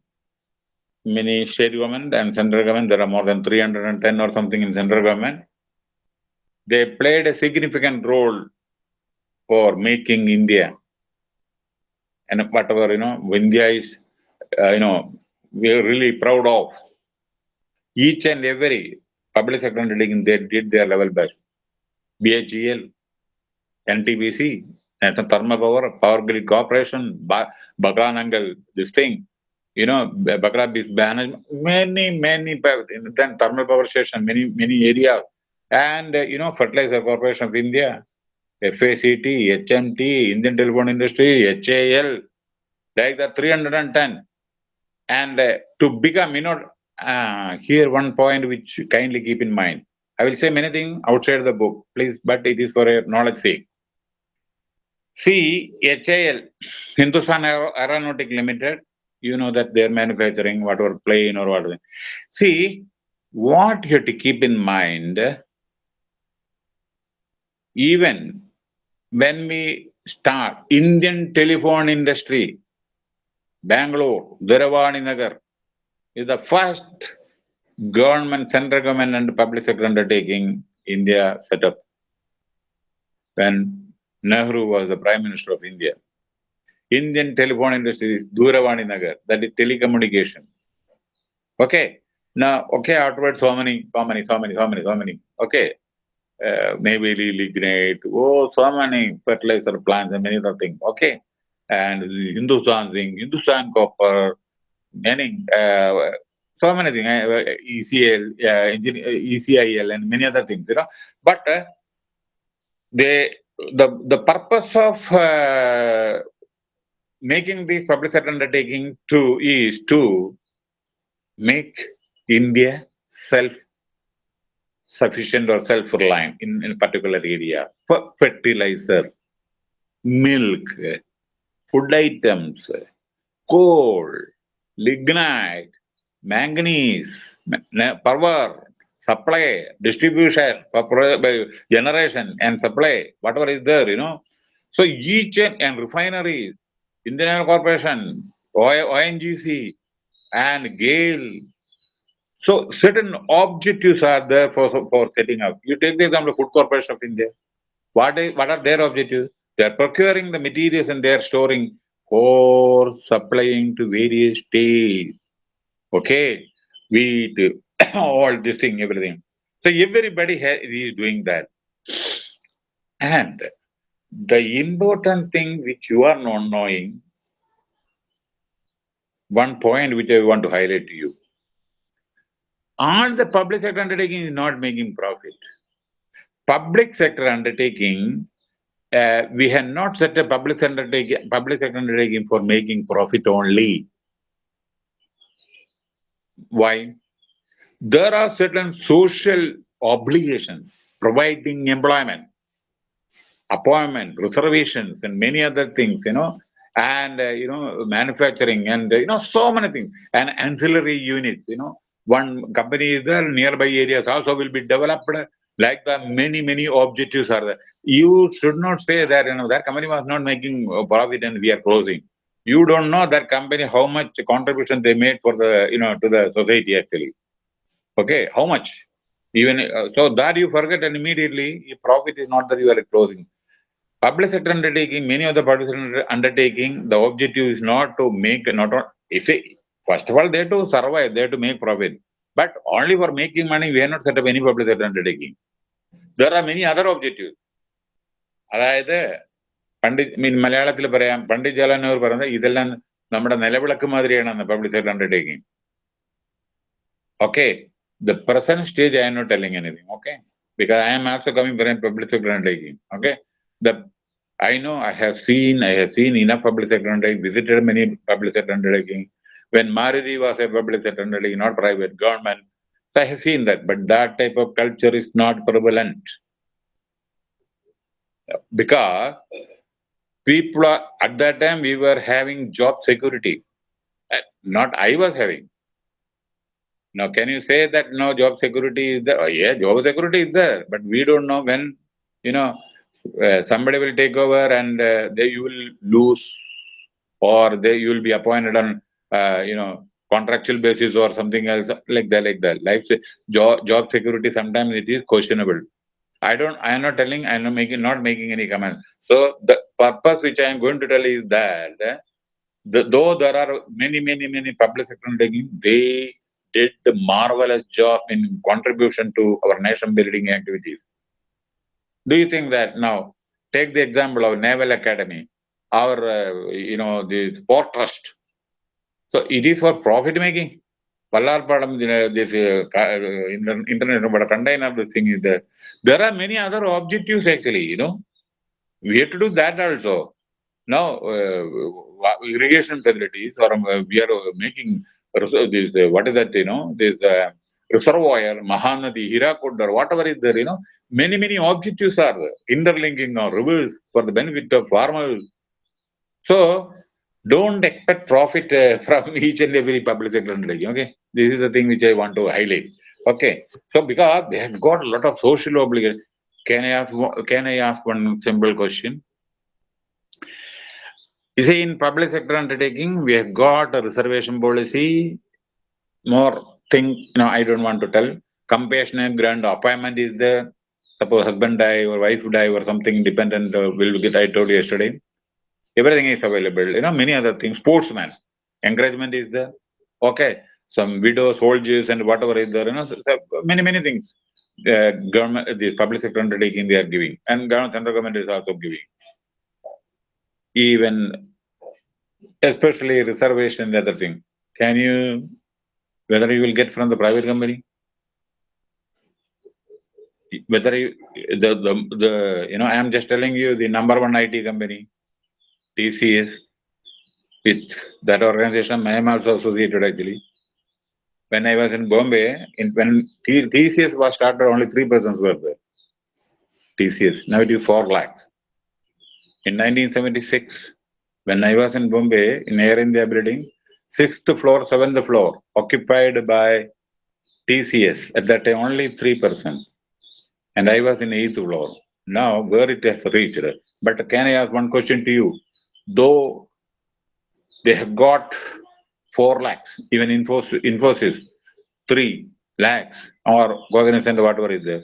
many state government and central government, there are more than 310 or something in central government, they played a significant role for making India. And whatever, you know, India is, uh, you know, we're really proud of. Each and every public sector undertaking, they did their level best. BHEL, NTPC, National Thermal Power, Power Grid Corporation, Bhakra Nangal, this thing, you know, Bhakra management, many, many, then thermal power station, many, many areas, and, uh, you know, Fertilizer Corporation of India, FACT, HMT, Indian Telephone Industry, HAL, like the 310. And uh, to become, you know, uh, here one point which kindly keep in mind. I will say many things outside the book, please, but it is for a knowledge sake. See, HAL, Hindustan Aeronautic Limited, you know that they're manufacturing whatever plane or whatever. See, what you have to keep in mind, even when we start Indian telephone industry, Bangalore, Dooravani Nagar is the first government, central government and public sector undertaking India set up when Nehru was the Prime Minister of India. Indian telephone industry is Dooravani Nagar, that is telecommunication. Okay. Now, okay, afterwards, so many, so many, so many, so many, so many. Okay uh, maybe lignite, oh, so many fertilizer plants and many other things. Okay. And Hindustan thing, Hindustan copper, many, uh, so many things, uh, ECL, uh, ECIL, and many other things, you know. But uh, they, the, the purpose of uh, making this public sector undertaking to is to make India self sufficient or self-reliant in, in a particular area. Fertilizer, milk, food items, coal, lignite, manganese, power, supply, distribution, generation and supply, whatever is there, you know. So each and, refineries, Indian Oil Corporation, ONGC, and GAIL, so certain objectives are there for, for setting up. You take the example of Food Corporation of India. What, is, what are their objectives? They are procuring the materials and they are storing for supplying to various states. Okay, wheat, *coughs* all this thing, everything. So everybody is doing that. And the important thing which you are not knowing, one point which I want to highlight to you all the public sector undertaking is not making profit. Public sector undertaking uh, we have not set a public undertaking, public undertaking for making profit only. Why? There are certain social obligations, providing employment, appointment, reservations, and many other things, you know, and, uh, you know, manufacturing and, you know, so many things, and ancillary units, you know, one company is there, nearby areas also will be developed like the many, many objectives are there. You should not say that, you know, that company was not making profit and we are closing. You don't know that company, how much contribution they made for the, you know, to the society actually. Okay, how much? Even uh, so that you forget and immediately profit is not that you are closing. Public sector undertaking, many of the public sector undertaking, the objective is not to make, not, if it, first of all, they to survive, they to make profit. But only for making money, we are not set up any public sector undertaking. There are many other objectives. അതായത് പണ്ഡിറ്റ് മീൻ മലയാളത്തിൽ പറയാം പണ്ഡിറ്റ് ജവഹർലാൽ പറയുന്നത് ഇതെല്ലാം നമ്മുടെ നിലവിളക്ക് മാതിരിയാണ് public sector undertaking okay the present stage I am not telling anything, okay? Because I am also coming from public sector undertaking, okay? The I know I have seen, I have seen enough public sector undertaking, visited many public sector undertaking. When Maruti was a public sector undertaking, not private, government, so I have seen that, but that type of culture is not prevalent. Because people are, at that time we were having job security. Uh, not I was having. Now, can you say that no job security is there? Oh, yeah, job security is there, but we don't know when, you know, uh, somebody will take over and uh, they you will lose or they you will be appointed on, uh, you know, contractual basis or something else like that, like that. Life job job security sometimes it is questionable. I don't. I am not telling. I am not making not making any comment. So the purpose which I am going to tell is that the, though there are many many many public sector undertaking, they did the marvelous job in contribution to our nation building activities. Do you think that now, take the example of Naval Academy, our, uh, you know, the Port Trust. So it is for profit making. Vallarpadam, you know, this uh, international but container, this thing is there. There are many other objectives actually, you know. We have to do that also. Now, uh, irrigation facilities, or uh, we are making this, uh, what is that, you know, this uh, reservoir, Mahanadi, Hirakud, whatever is there, you know, many, many objectives are interlinking or rivers for the benefit of farmers. So, don't expect profit uh, *laughs* from each and every public sector undertaking, okay? This is the thing which I want to highlight. Okay, so because they have got a lot of social obligations, can I ask, can I ask one simple question? You see, in public sector undertaking, we have got a reservation policy, more thing, you know, I don't want to tell. Compassionate grant appointment is there. Suppose husband die or wife die or something dependent uh, will get, I told you yesterday. Everything is available, you know, many other things. Sportsman, encouragement is there. Okay, some widows, soldiers and whatever is there, you know, so many, many things. Uh, government, the public sector undertaking they are giving and government, central government is also giving. Even, especially reservation and other thing. Can you whether you will get from the private company, whether you, the, the, the, you know, I am just telling you the number one IT company, TCS, with that organization, I am also associated actually. When I was in Bombay, in, when TCS was started, only three persons were there. TCS, now it is 4 lakhs. In 1976, when I was in Bombay, in Air India building, sixth floor, seventh floor, occupied by TCS. At that time, only 3%. And I was in eighth floor. Now, where it has reached. But can I ask one question to you? Though they have got 4 lakhs, even Infosys, Infosys 3 lakhs, or Cognizant, whatever is there.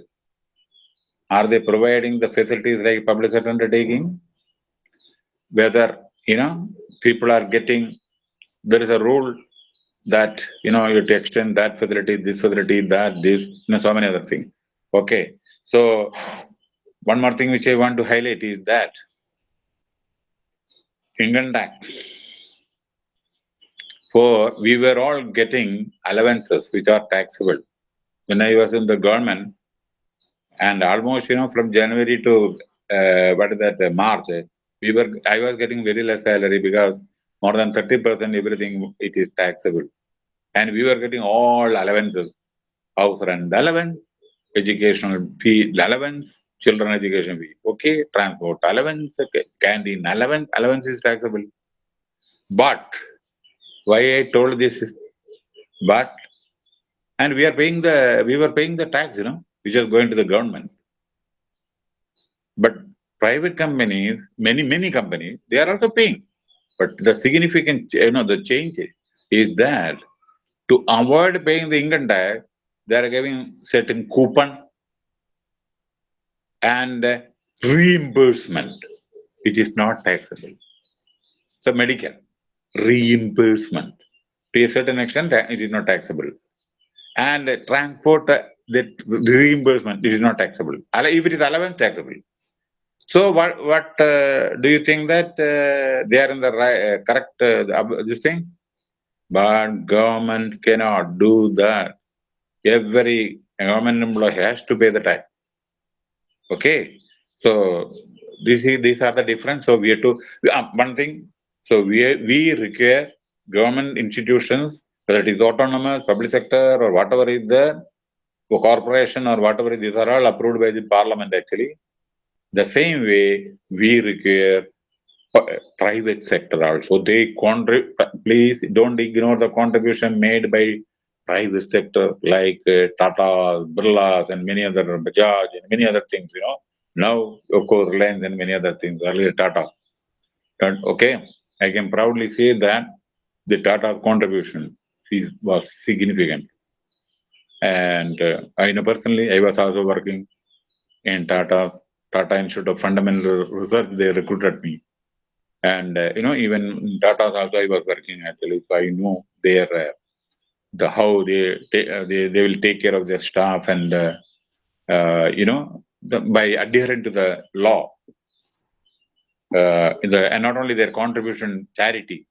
Are they providing the facilities like public undertaking? Whether, you know, people are getting there is a rule that you know you have to extend that facility, this facility, that, this, you know, so many other things. Okay. So one more thing which I want to highlight is that income tax. For we were all getting allowances which are taxable. When I was in the government, and almost you know from January to uh, what is that, uh, March, we were, I was getting very less salary because more than 30% everything, it is taxable. And we were getting all allowances, house rent allowance, educational fee allowance, children education fee, okay, transport allowance, okay, canteen allowance, allowance is taxable. But, why I told this, but, and we are paying the, we were paying the tax, you know, which is going to the government. But private companies, many, many companies, they are also paying. But the significant, you know, the change is that to avoid paying the income tax, they are giving certain coupon and reimbursement, which is not taxable. So medical reimbursement to a certain extent, it is not taxable. And transport, that reimbursement, it is not taxable. If it is allowance, taxable. So what what uh, do you think that uh, they are in the right, uh, correct uh, this thing? But government cannot do that. Every government employee has to pay the tax. Okay, so this is these are the difference. So we have to uh, one thing. So we we require government institutions, whether it is autonomous, public sector, or whatever is there, the corporation or whatever. These are all approved by the parliament actually the same way, we require private sector also. They contribute, please don't ignore the contribution made by private sector like uh, Tata, Birla, and many other, Bajaj, and many other things, you know. Now, of course, Reliance and many other things, earlier Tata. And, okay, I can proudly say that the Tata contribution is, was significant. And uh, I know personally, I was also working in Tata's Tata Institute of Fundamental Research, they recruited me. And, uh, you know, even Tata also I was working actually, so I know their, uh, the how they, uh, they, they will take care of their staff and, uh, uh, you know, the, by adhering to the law. Uh, the, and not only their contribution charity,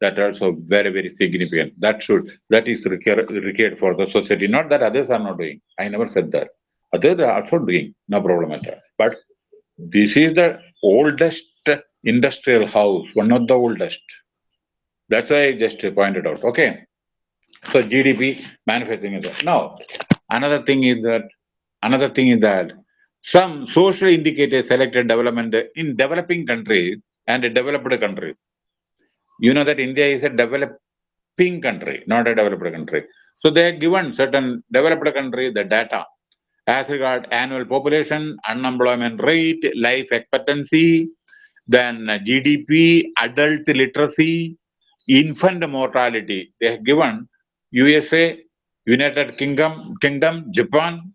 that also very, very significant. That should, that is required, required for the society. Not that others are not doing. I never said that. Also doing, no problem at all. But this is the oldest industrial house, one of the oldest. That's why I just pointed out. Okay. So GDP manufacturing is that. Now, another thing is that another thing is that some social indicators selected development in developing countries and developed countries. You know that India is a developing country, not a developed country. So they are given certain developed country the data as regard annual population, unemployment rate, life expectancy, then GDP, adult literacy, infant mortality. They have given USA, United Kingdom, Kingdom, Japan,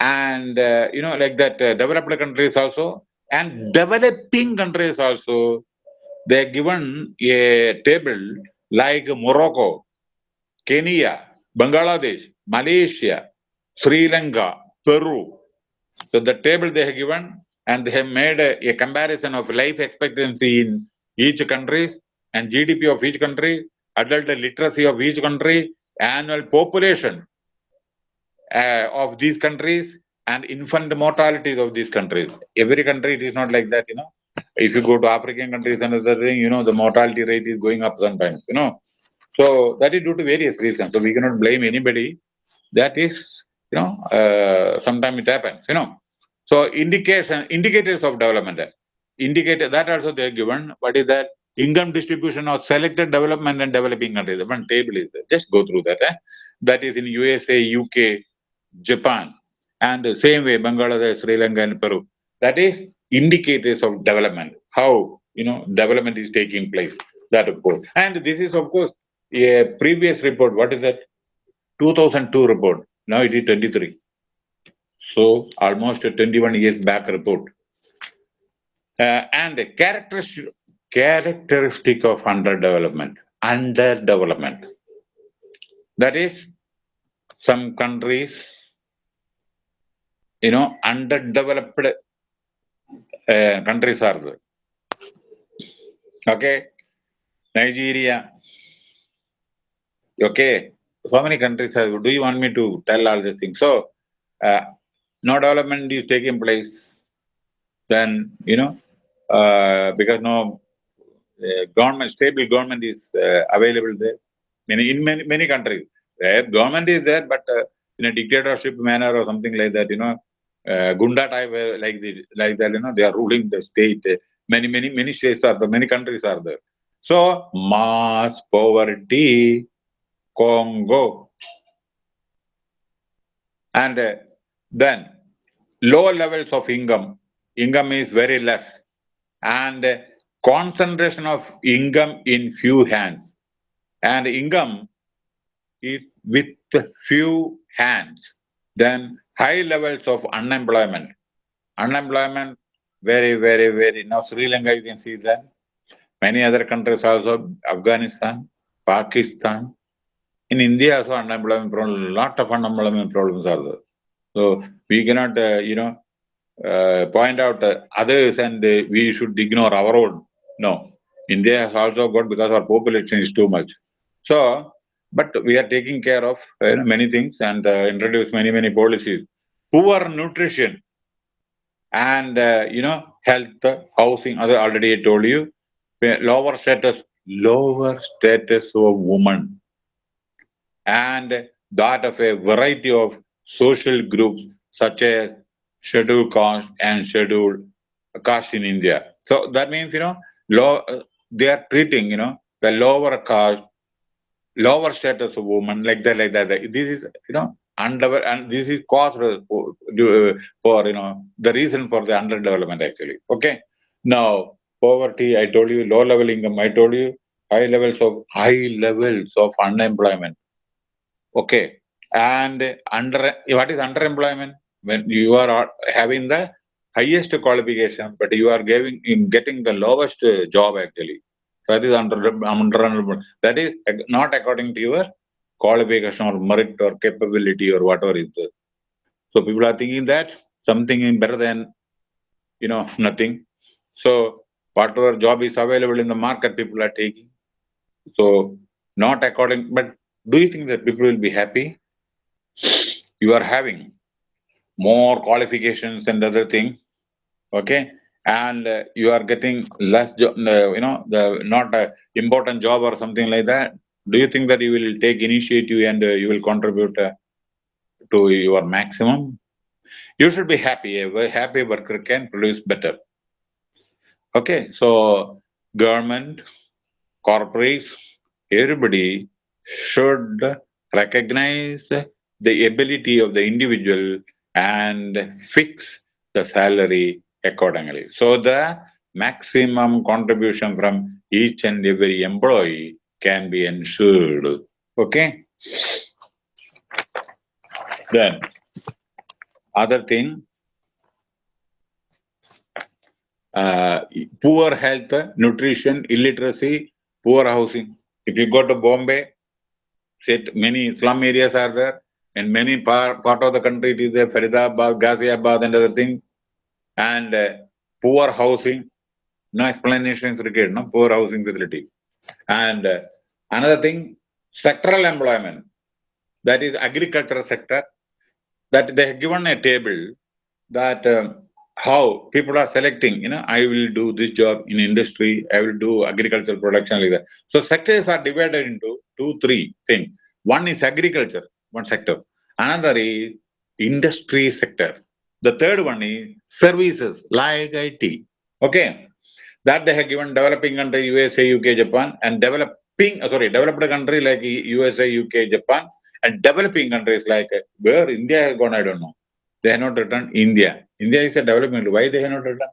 and uh, you know like that uh, developed countries also, and developing countries also. They have given a table like Morocco, Kenya, Bangladesh, Malaysia, Sri Lanka, Peru. So the table they have given and they have made a, a comparison of life expectancy in each country and GDP of each country, adult literacy of each country, annual population uh, of these countries and infant mortality of these countries. Every country, it is not like that, you know. If you go to African countries and other thing, you know, the mortality rate is going up sometimes, you know. So that is due to various reasons. So we cannot blame anybody. That is you know, uh, sometimes it happens, you know. So indication, indicators of development, indicator that also they are given. What is that? Income distribution of selected development and developing countries. One table is there. Just go through that. Eh? That is in USA, UK, Japan, and the same way Bangladesh, Sri Lanka, and Peru. That is indicators of development. How you know development is taking place. That of course. And this is of course a previous report. What is that? 2002 report now it is 23. So almost a 21 years back report. Uh, and a characteristic, characteristic of underdevelopment, underdevelopment. That is, some countries, you know, underdeveloped uh, countries are there. Okay, Nigeria, okay, so many countries have, do you want me to tell all these things? So, uh, no development is taking place. then you know uh, because no uh, government stable government is uh, available there. Many in many many countries, where government is there, but uh, in a dictatorship manner or something like that, you know, uh, Gunda type like the like that, you know, they are ruling the state. Many many many states are there, many countries are there. So mass poverty, Congo, and uh, then low levels of income. Income is very less, and uh, concentration of income in few hands, and income is with few hands. Then high levels of unemployment. Unemployment very very very now Sri Lanka you can see that many other countries also Afghanistan, Pakistan, in India also unemployment problem, lot of unemployment problems are there. So we cannot, uh, you know, uh, point out uh, others and uh, we should ignore our own. No, India has also got because our population is too much. So, but we are taking care of uh, many things and uh, introduce many, many policies. Poor nutrition and, you know, health, housing, other already I told you, lower status, lower status of woman and that of a variety of social groups such as scheduled caste and scheduled caste in India. So that means, you know, low, uh, they are treating, you know, the lower caste, lower status of women like that, like that. This is, you know, under and this is cause for, for you know the reason for the underdevelopment actually. Okay. Now poverty, I told you, low level income, I told you, high levels of high levels of unemployment. Okay. And under what is underemployment? When you are having the highest qualification, but you are giving in getting the lowest job actually. That is under, under that is not according to your qualification or merit or capability or whatever is there. So people are thinking that something is better than you know nothing. So whatever job is available in the market, people are taking. So not according, but do you think that people will be happy? You are having more qualifications and other things, okay? And uh, you are getting less, job, uh, you know, the not a important job or something like that. Do you think that you will take initiative and uh, you will contribute uh, to your maximum? You should be happy. A happy worker can produce better. Okay, so government, corporates, everybody should recognize the ability of the individual and fix the salary accordingly. So the maximum contribution from each and every employee can be ensured. Okay. Then other thing, uh, poor health, nutrition, illiteracy, poor housing. If you go to Bombay, set many slum areas are there. And many part, part of the country it is there. Faridabad ghaziabad and other things and uh, poor housing. No explanation is required no? Poor housing facility. And uh, another thing sectoral employment. That is agricultural sector. That they have given a table that um, how people are selecting you know i will do this job in industry i will do agricultural production like that. So sectors are divided into two, three things. One is agriculture, one sector. Another is industry sector. The third one is services like IT. Okay. That they have given developing country USA, UK, Japan, and developing, uh, sorry, developed country like USA, UK, Japan, and developing countries like where India has gone, I don't know. They have not written India. India is a development. Why they have not written?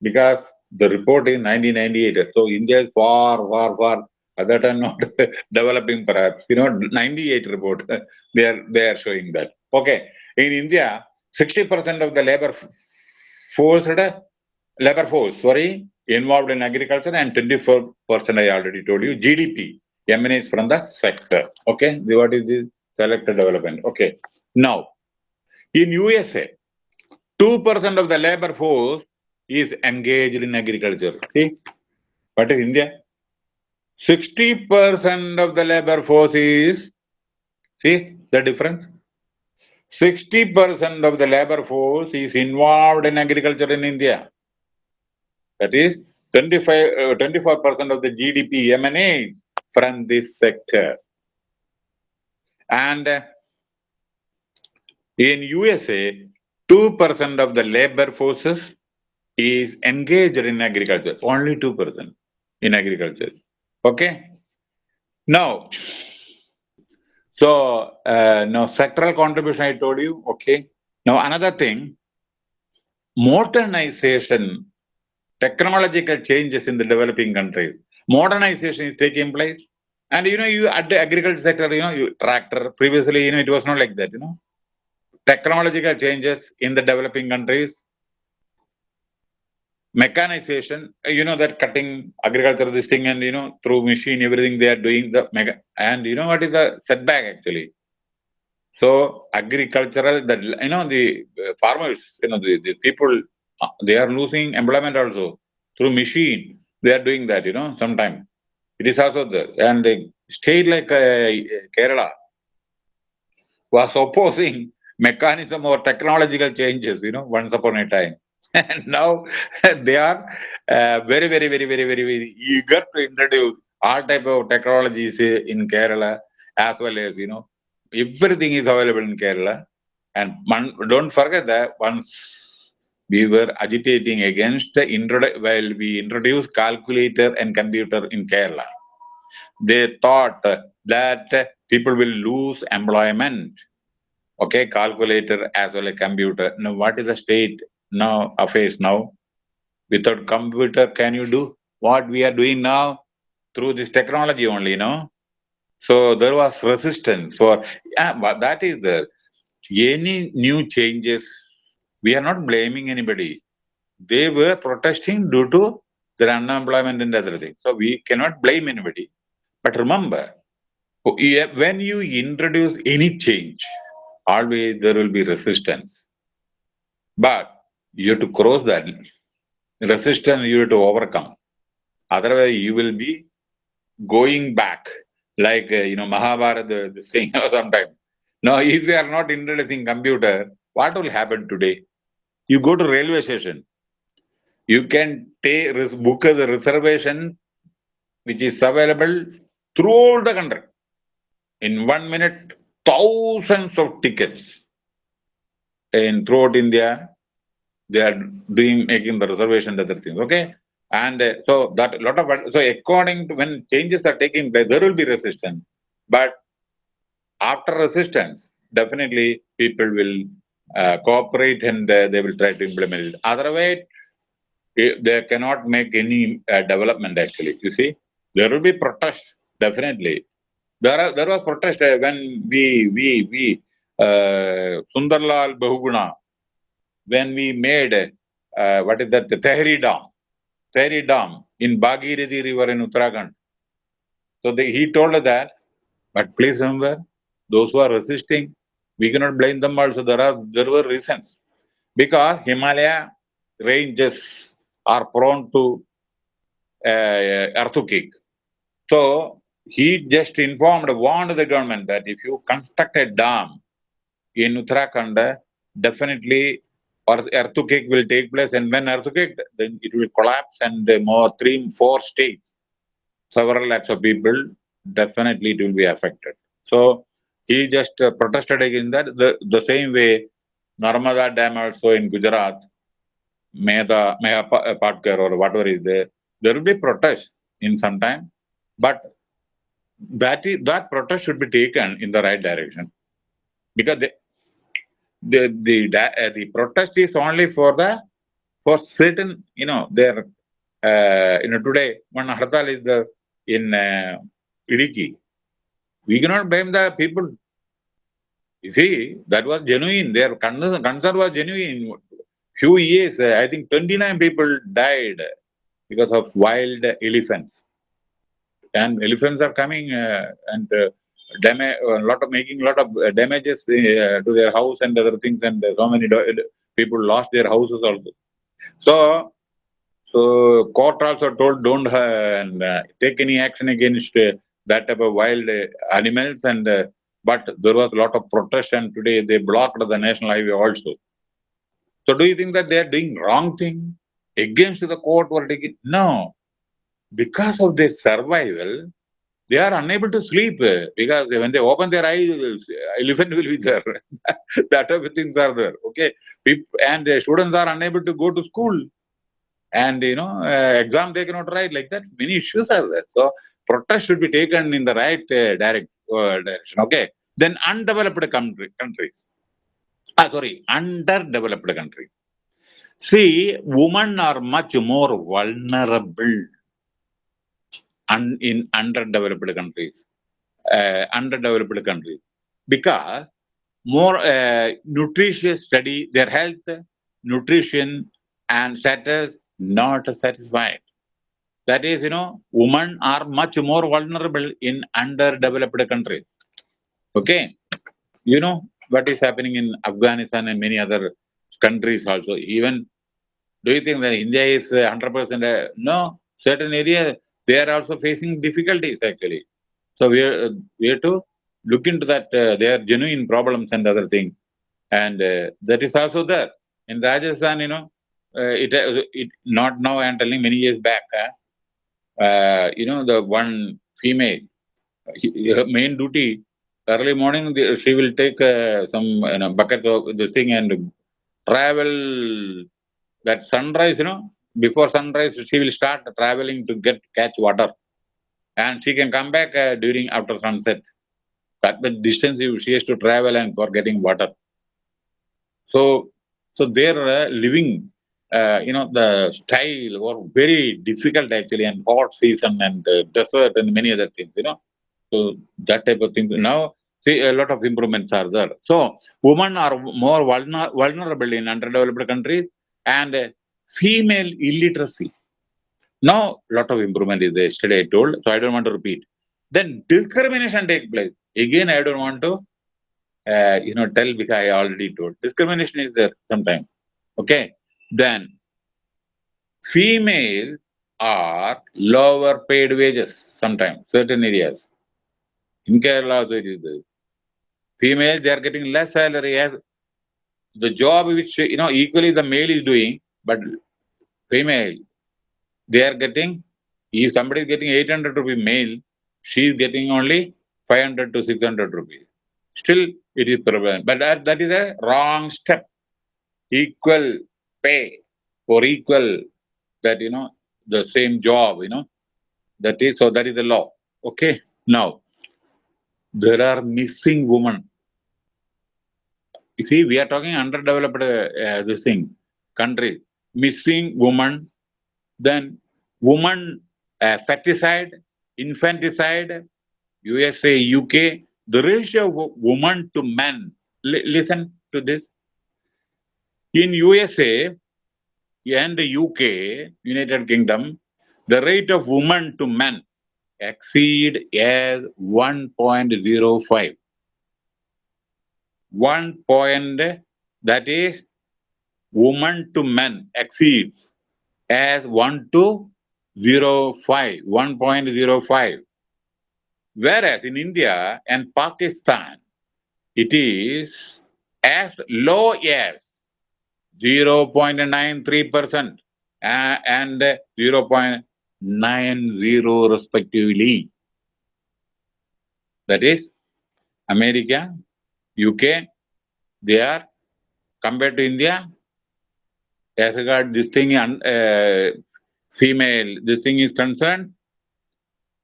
Because the report is 1998. So India is far, far, far that are not *laughs* developing perhaps. You know 98 report they are they are showing that. Okay. In india 60 percent of the labor force labor force sorry involved in agriculture and 24 percent i already told you gdp emanates from the sector. Okay. What is this? Selected development. Okay. Now in usa 2 percent of the labor force is engaged in agriculture. See? What is india 60% of the labor force is, see the difference? 60% of the labor force is involved in agriculture in India. That is 25, uh, 24% of the GDP emanates from this sector. And uh, in USA, 2% of the labor forces is engaged in agriculture, only 2% in agriculture. Okay. Now, so uh, now sectoral contribution I told you, okay. Now another thing, modernization, technological changes in the developing countries. Modernization is taking place. And you know, you at the agriculture sector, you know, you tractor, previously, you know, it was not like that, you know. Technological changes in the developing countries, mechanization you know that cutting agriculture this thing and you know through machine everything they are doing the mega and you know what is the setback actually? So agricultural that you know the uh, farmers you know the, the people uh, they are losing employment also through machine. They are doing that you know sometime. It is also there and a state like uh, kerala was opposing *laughs* mechanism or technological changes you know once upon a time and *laughs* now *laughs* they are uh, very, very, very, very, very, very eager to introduce all type of technologies in Kerala as well as, you know, everything is available in Kerala. And don't forget that once we were agitating against the introdu while we introduced calculator and computer in Kerala, they thought that people will lose employment. Okay, calculator as well as computer. Now, what is the state now affairs now. Without computer, can you do what we are doing now through this technology only, you know? So there was resistance for, yeah, but that is there. Any new changes, we are not blaming anybody. They were protesting due to their unemployment and other things. So we cannot blame anybody. But remember, oh, when you introduce any change, always there will be resistance. But you have to cross that resistance you have to overcome. Otherwise you will be going back like uh, you know mahabharata the, thing *laughs* sometime. Now if you are not introducing computer what will happen today? You go to railway station. You can take book the reservation which is available throughout the country. In one minute thousands of tickets. In throughout india they are doing making the reservation other things okay? And uh, so that lot of so according to when changes are taking place there will be resistance. But after resistance definitely people will uh, cooperate and uh, they will try to implement it. Otherwise eh, they cannot make any uh, development actually you see. There will be protest definitely. There are there was protest uh, when we we we uh, sundarlal bahuguna when we made, uh, what is that, the Tehri Dam, Tehri Dam in Bhagirathi River in Uttarakhand. So he told that, but please remember, those who are resisting, we cannot blame them also. There are there were reasons. Because Himalaya ranges are prone to uh, earthquake. So he just informed, warned the government that if you construct a dam in Uttarakhand, definitely earthquake will take place and when earthquake then it will collapse and more three four states several lakhs of people definitely it will be affected. So he just uh, protested against that. The, the same way narmada dam also in gujarat Mehta, Medha Patkar or whatever is there, there will be protest in some time, but that is, that protest should be taken in the right direction. Because they, the the uh, the protest is only for the for certain you know their uh, you know today one hartal is the in uh, Idukki. We cannot blame the people. You see, that was genuine. Their concern, concern was genuine. Few years, uh, I think 29 people died because of wild elephants. And elephants are coming uh, and uh, damage, a lot of making a lot of uh, damages uh, to their house and other things, and so many people lost their houses also. So, so court also told don't uh, uh, take any action against uh, that type of wild uh, animals, and but there was a lot of protest and today they blocked the national highway also. So do you think that they are doing wrong thing against the court verdict? No. Because of their survival, they are unable to sleep because when they open their eyes, elephant will be there. *laughs* that type of things are there. Okay. And students are unable to go to school. And, you know, uh, exam they cannot write like that. Many issues are there. So protest should be taken in the right uh, direct uh, direction. Okay. Then undeveloped country, countries. Ah, sorry, underdeveloped countries. See, women are much more vulnerable un, in underdeveloped countries, uh, underdeveloped countries, because more uh, nutritious study their health, nutrition, and status not satisfied. That is, you know, women are much more vulnerable in underdeveloped countries. Okay, you know what is happening in Afghanistan and many other countries also. Even do you think that India is 100%? Uh, no, certain areas they are also facing difficulties actually. So we are, we have to look into that. Uh, they are genuine problems and other things. And uh, that is also there. In Rajasthan, you know, uh, it, uh, it not now I'm telling many years back, uh, you know, the one female, her main duty, early morning, she will take some you know, bucket of this thing and travel that sunrise, you know, before sunrise she will start traveling to get catch water. And she can come back uh, during after sunset. That the distance she has to travel and for getting water. So so their uh, living uh, you know the style were very difficult actually and hot season and uh, desert and many other things you know. So that type of thing. Now see a lot of improvements are there. So women are more vulner vulnerable in underdeveloped countries and female illiteracy. Now, lot of improvement is there. Yesterday I told, so I don't want to repeat. Then discrimination take place. Again, I don't want to, uh, you know, tell because I already told. Discrimination is there sometimes. Okay. Then, female are lower paid wages sometimes, certain areas. In Kerala also it is there. Female, they are getting less salary as the job which, you know, equally the male is doing, but female, they are getting, if somebody is getting 800 rupees male, she is getting only 500 to 600 rupees. Still, it is prevalent. But that, that is a wrong step. Equal pay for equal, that, you know, the same job, you know. That is, so that is the law. Okay. Now, there are missing women. You see, we are talking underdeveloped uh, this thing, country missing woman, then woman uh, feticide, infanticide, USA, UK, the ratio of woman to men. L listen to this. In USA and UK, United Kingdom, the rate of woman to men exceed as 1.05. One point, that is woman to men exceeds as 1 to 0.5, 1.05. Whereas in India and Pakistan, it is as low as 0.93% uh, and 0.90 respectively. That is, America, UK, they are compared to India, as regard this thing, uh, female, this thing is concerned,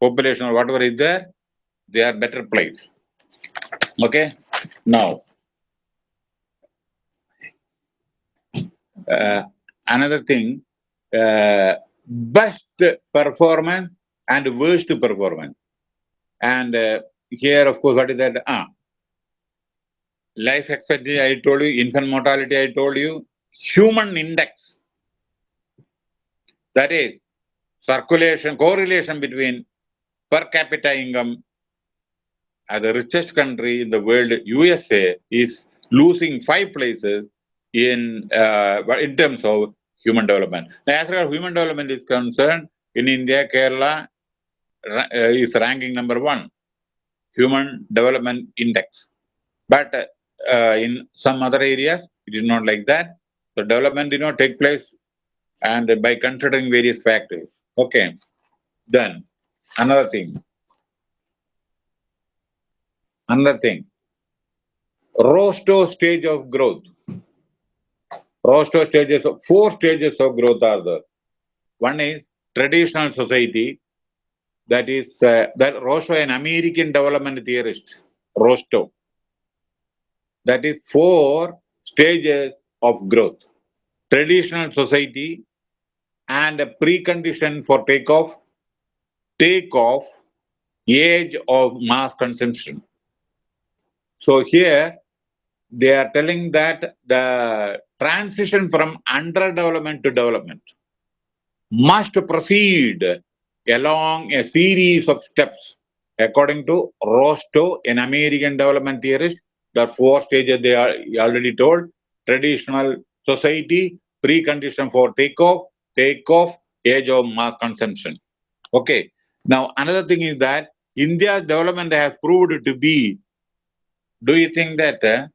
population or whatever is there, they are better placed. Okay, now, uh, another thing, uh, best performance and worst performance. And uh, here, of course, what is that? Ah, life expectancy, I told you, infant mortality, I told you, human index. That is circulation, correlation between per capita income as the richest country in the world, USA, is losing five places in uh, in terms of human development. Now, as far as human development is concerned, in India, Kerala uh, is ranking number one. Human Development Index. But uh, in some other areas, it is not like that. So development, you know, take place and by considering various factors. Okay. Then another thing. Another thing. Rostow stage of growth. Rostow stages, of, four stages of growth are there. One is traditional society, that is, uh, that Rostow, an American development theorist, Rostow. That is four stages of growth. Traditional society and a precondition for takeoff, takeoff, age of mass consumption. So here they are telling that the transition from underdevelopment to development must proceed along a series of steps. According to Rostow, an American development theorist, there are four stages they are already told. Traditional society, precondition for takeoff, takeoff, age of mass consumption. Okay. Now, another thing is that India's development has proved to be, do you think that uh,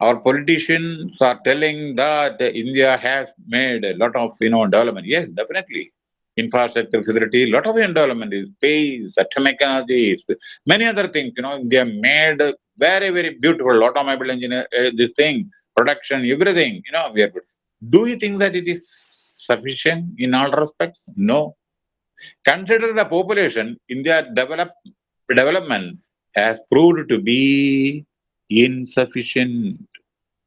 our politicians are telling that India has made a lot of, you know, development? Yes, definitely infrastructure facility, lot of development is space, atomic energy, many other things, you know, they have made very, very beautiful automobile engineer, uh, this thing, production, everything, you know, we are good. Do you think that it is sufficient in all respects? No. Consider the population, India develop, development has proved to be insufficient.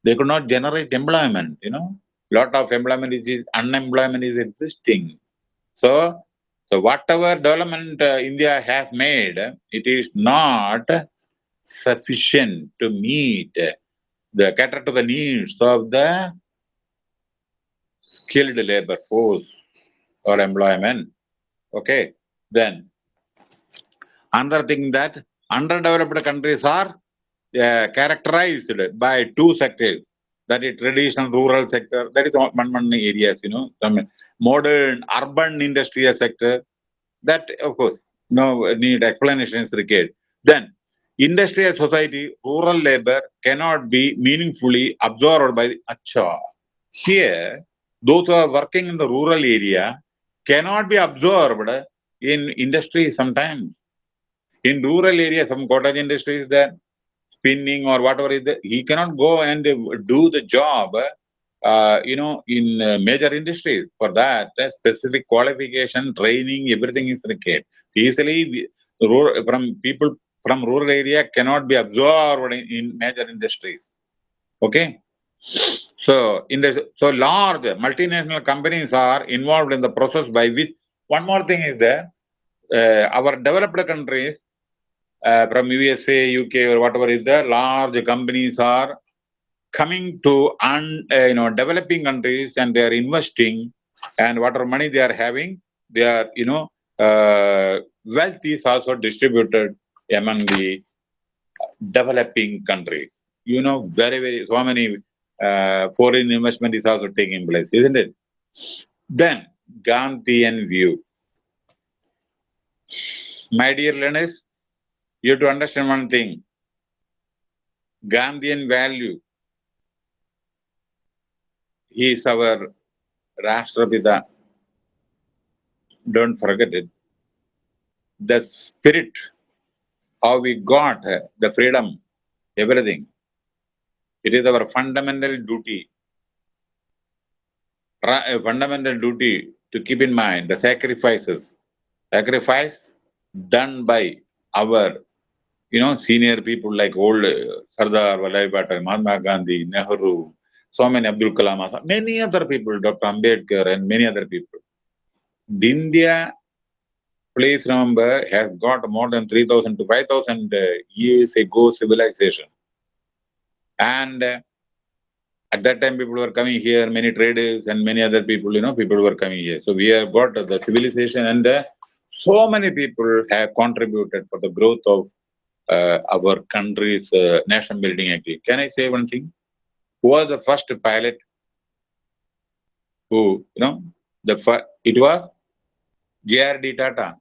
They could not generate employment, you know. Lot of employment is, unemployment is existing so, so whatever development uh, India has made, it is not sufficient to meet the cater to the needs of the skilled labor force or employment. Okay, then another thing that underdeveloped countries are uh, characterized by two sectors that is traditional rural sector that is one one areas you know some modern urban industrial sector, that of course no need explanation is required. Then industrial society, rural labor cannot be meaningfully absorbed by the acha. Here, those who are working in the rural area cannot be absorbed in industry sometimes. In rural area, some cottage industry is there, spinning or whatever is there. He cannot go and do the job uh, you know, in uh, major industries. For that, specific qualification, training, everything is required. Easily, from people from rural area cannot be absorbed in, in major industries. Okay. So, in the, so large multinational companies are involved in the process by which one more thing is there. Uh, our developed countries uh, from USA, UK, or whatever is there, large companies are coming to un, uh, you know developing countries and they are investing and whatever money they are having they are you know uh, wealth is also distributed among the developing countries you know very very so many uh, foreign investment is also taking place isn't it? Then gandhian view. My dear learners you have to understand one thing. Gandhian value. He is our Rashtrapita. Don't forget it. The spirit, how we got uh, the freedom, everything. It is our fundamental duty, uh, fundamental duty to keep in mind the sacrifices, sacrifice done by our, you know, senior people like old uh, Sardar Vallabhbhai Patel, Mahatma Gandhi, Nehru, so many Abdul Kalam many other people, Dr. Ambedkar and many other people. India, please remember, has got more than 3,000 to 5,000 uh, years ago civilization. And uh, at that time, people were coming here, many traders and many other people, you know, people were coming here. So we have got the civilization and uh, so many people have contributed for the growth of uh, our country's uh, nation building activity. Can I say one thing? who was the first pilot who, you know, the it was J.R.D. Tata.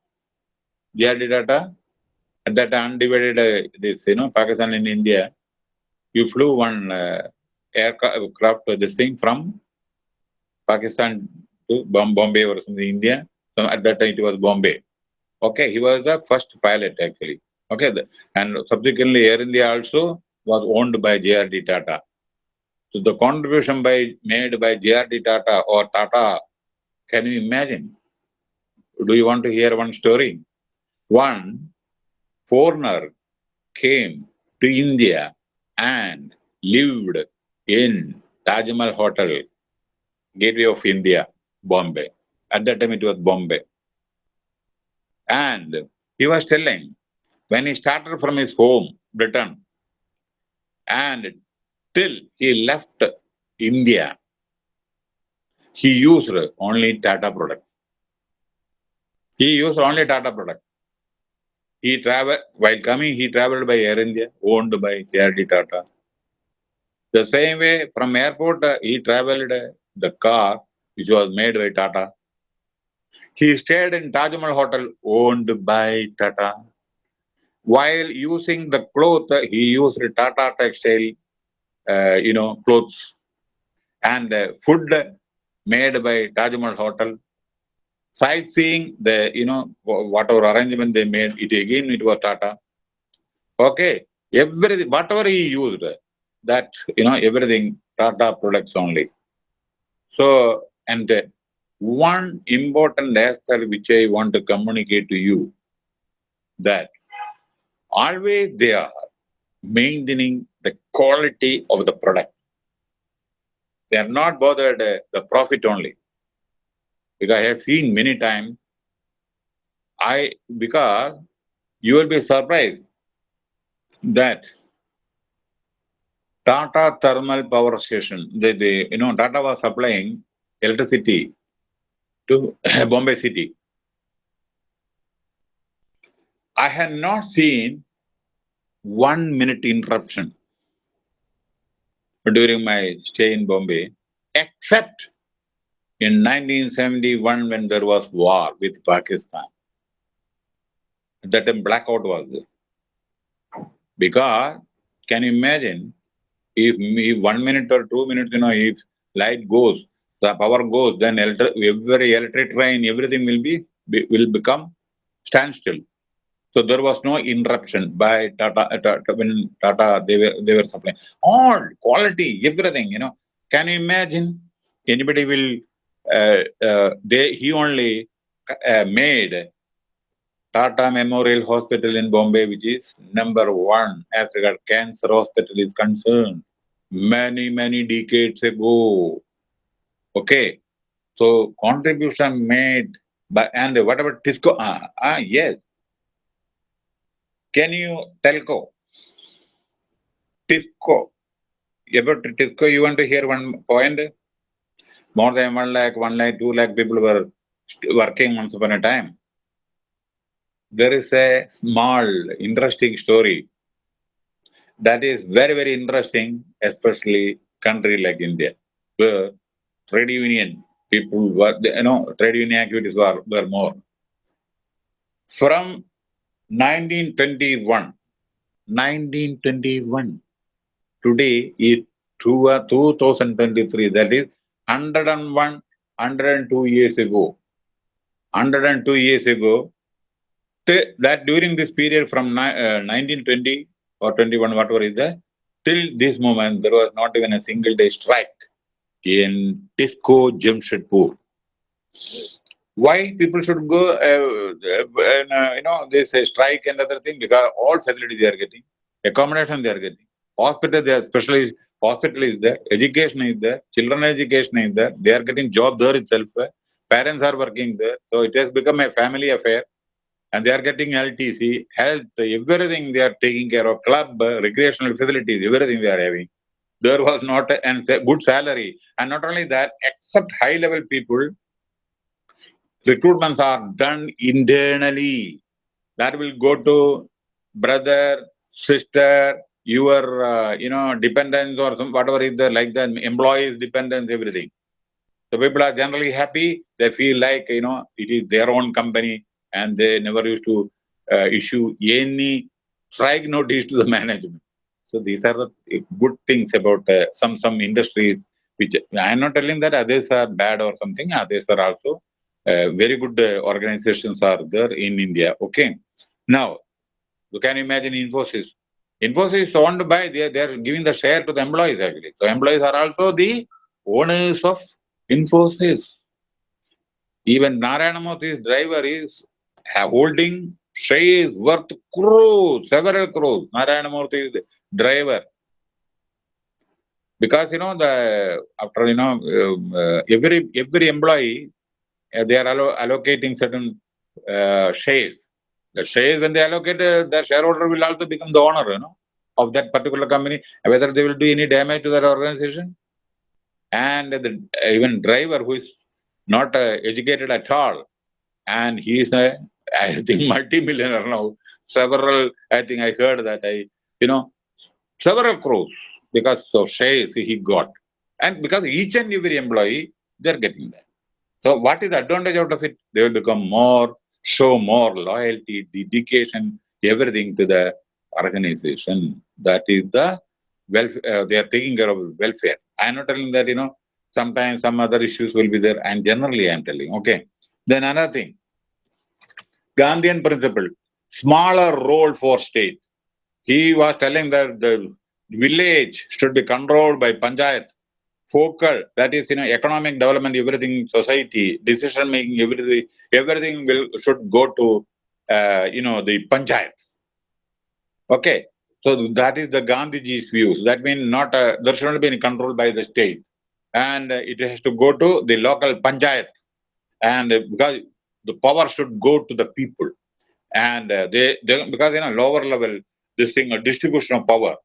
J.R.D. Tata, at that undivided uh, this you know Pakistan and India, you flew one uh, aircraft this thing from Pakistan to Bombay or something India. So at that time it was Bombay. Okay, he was the first pilot actually. Okay, and subsequently Air India also was owned by JRD Tata. So the contribution by made by JRD Tata or Tata, can you imagine? Do you want to hear one story? One foreigner came to India and lived in Taj Mahal Hotel, Gateway of India, Bombay. At that time, it was Bombay. And he was telling when he started from his home, Britain, and till he left India, he used only Tata product. He used only Tata product. He traveled, while coming, he traveled by Air India, owned by JRD Tata. The same way, from airport, uh, he traveled uh, the car, which was made by Tata. He stayed in Taj Mahal Hotel, owned by Tata. While using the cloth, uh, he used Tata textile, uh, you know, clothes. And uh, food made by Taj Mahal Hotel sightseeing, the you know whatever arrangement they made, it again it was Tata. Okay, everything whatever he used, that you know everything Tata products only. So and one important aspect which I want to communicate to you that always they are maintaining the quality of the product. They are not bothered uh, the profit only because I have seen many times. I because you will be surprised that Tata thermal power station, the, the you know Tata was supplying electricity to *laughs* Bombay city. I had not seen one minute interruption during my stay in Bombay, except in 1971 when there was war with Pakistan. At that time blackout was there. Because can you imagine if, if one minute or two minutes, you know, if light goes, the power goes, then every electric train, everything will be will become standstill. So there was no interruption by Tata, Tata when Tata they were they were supplying all quality, everything. You know, can you imagine? Anybody will uh, uh, they, he only uh, made Tata Memorial Hospital in Bombay, which is number one as regard cancer hospital is concerned, many, many decades ago. Okay. So contribution made by, and whatever Tisco, ah, ah, yes. Can you telco? Tisco. About Tisco, you want to hear one point? More than 1 lakh, 1 lakh, 2 lakh people were working once upon a time. There is a small, interesting story that is very, very interesting, especially country like India, where trade union people were, you know, trade union activities were, were more. From 1921, 1921, today is 2023, that is 101, 102 years ago. 102 years ago, that during this period from uh, 1920 or 21, whatever is there, till this moment, there was not even a single day strike in Tisco Jamshedpur. Why people should go, uh, and, uh, you know, they say strike and other thing, because all facilities they are getting, accommodation they are getting, hospital they are specialized hospital is there, education is there, children education is there, they are getting job there itself, parents are working there. So it has become a family affair and they are getting LTC, health, everything they are taking care of, club, recreational facilities, everything they are having. There was not a and good salary. And not only that, except high level people, recruitments are done internally. That will go to brother, sister, your uh, you know dependence or some whatever is there like the employees dependence everything so people are generally happy they feel like you know it is their own company and they never used to uh, issue any strike notice to the *laughs* management. So these are the good things about uh, some some industries which I am not telling that others are bad or something. Others are also uh, very good uh, organizations are there in India. Okay. Now, you can imagine Infosys. Infosys is owned by, they, they are giving the share to the employees actually. So employees are also the owners of Infosys. Even Narayana Murthy's driver is holding shares worth crores, several crores. Narayana Murthy is driver. Because, you know, the after, you know, uh, every every employee, uh, they are allo allocating certain uh, shares. The shares, when they allocate, uh, the shareholder will also become the owner, you know, of that particular company, whether they will do any damage to that organization. And the even driver who is not uh, educated at all, and he is a, *laughs* I think, multi-millionaire now. Several, I think I heard that I, you know, several crores because of shares he got. And because each and every employee, they're getting that. So what is the advantage out of it? They will become more, show more loyalty, dedication, everything to the organization. That is the welfare, uh, they are taking care of welfare. I'm not telling that, you know, sometimes some other issues will be there. And generally, I'm telling, okay. Then another thing, Gandhian principle, smaller role for state. He was telling that the village should be controlled by panchayat, focal, that is, you know, economic development, everything, society, decision making, everything, everything will should go to, uh, you know, the panchayat. Okay, so that is the Gandhiji's views. That means not uh, there should not be any control by the state, and uh, it has to go to the local panchayat, and uh, because the power should go to the people, and they, they because you know lower level this thing a distribution of power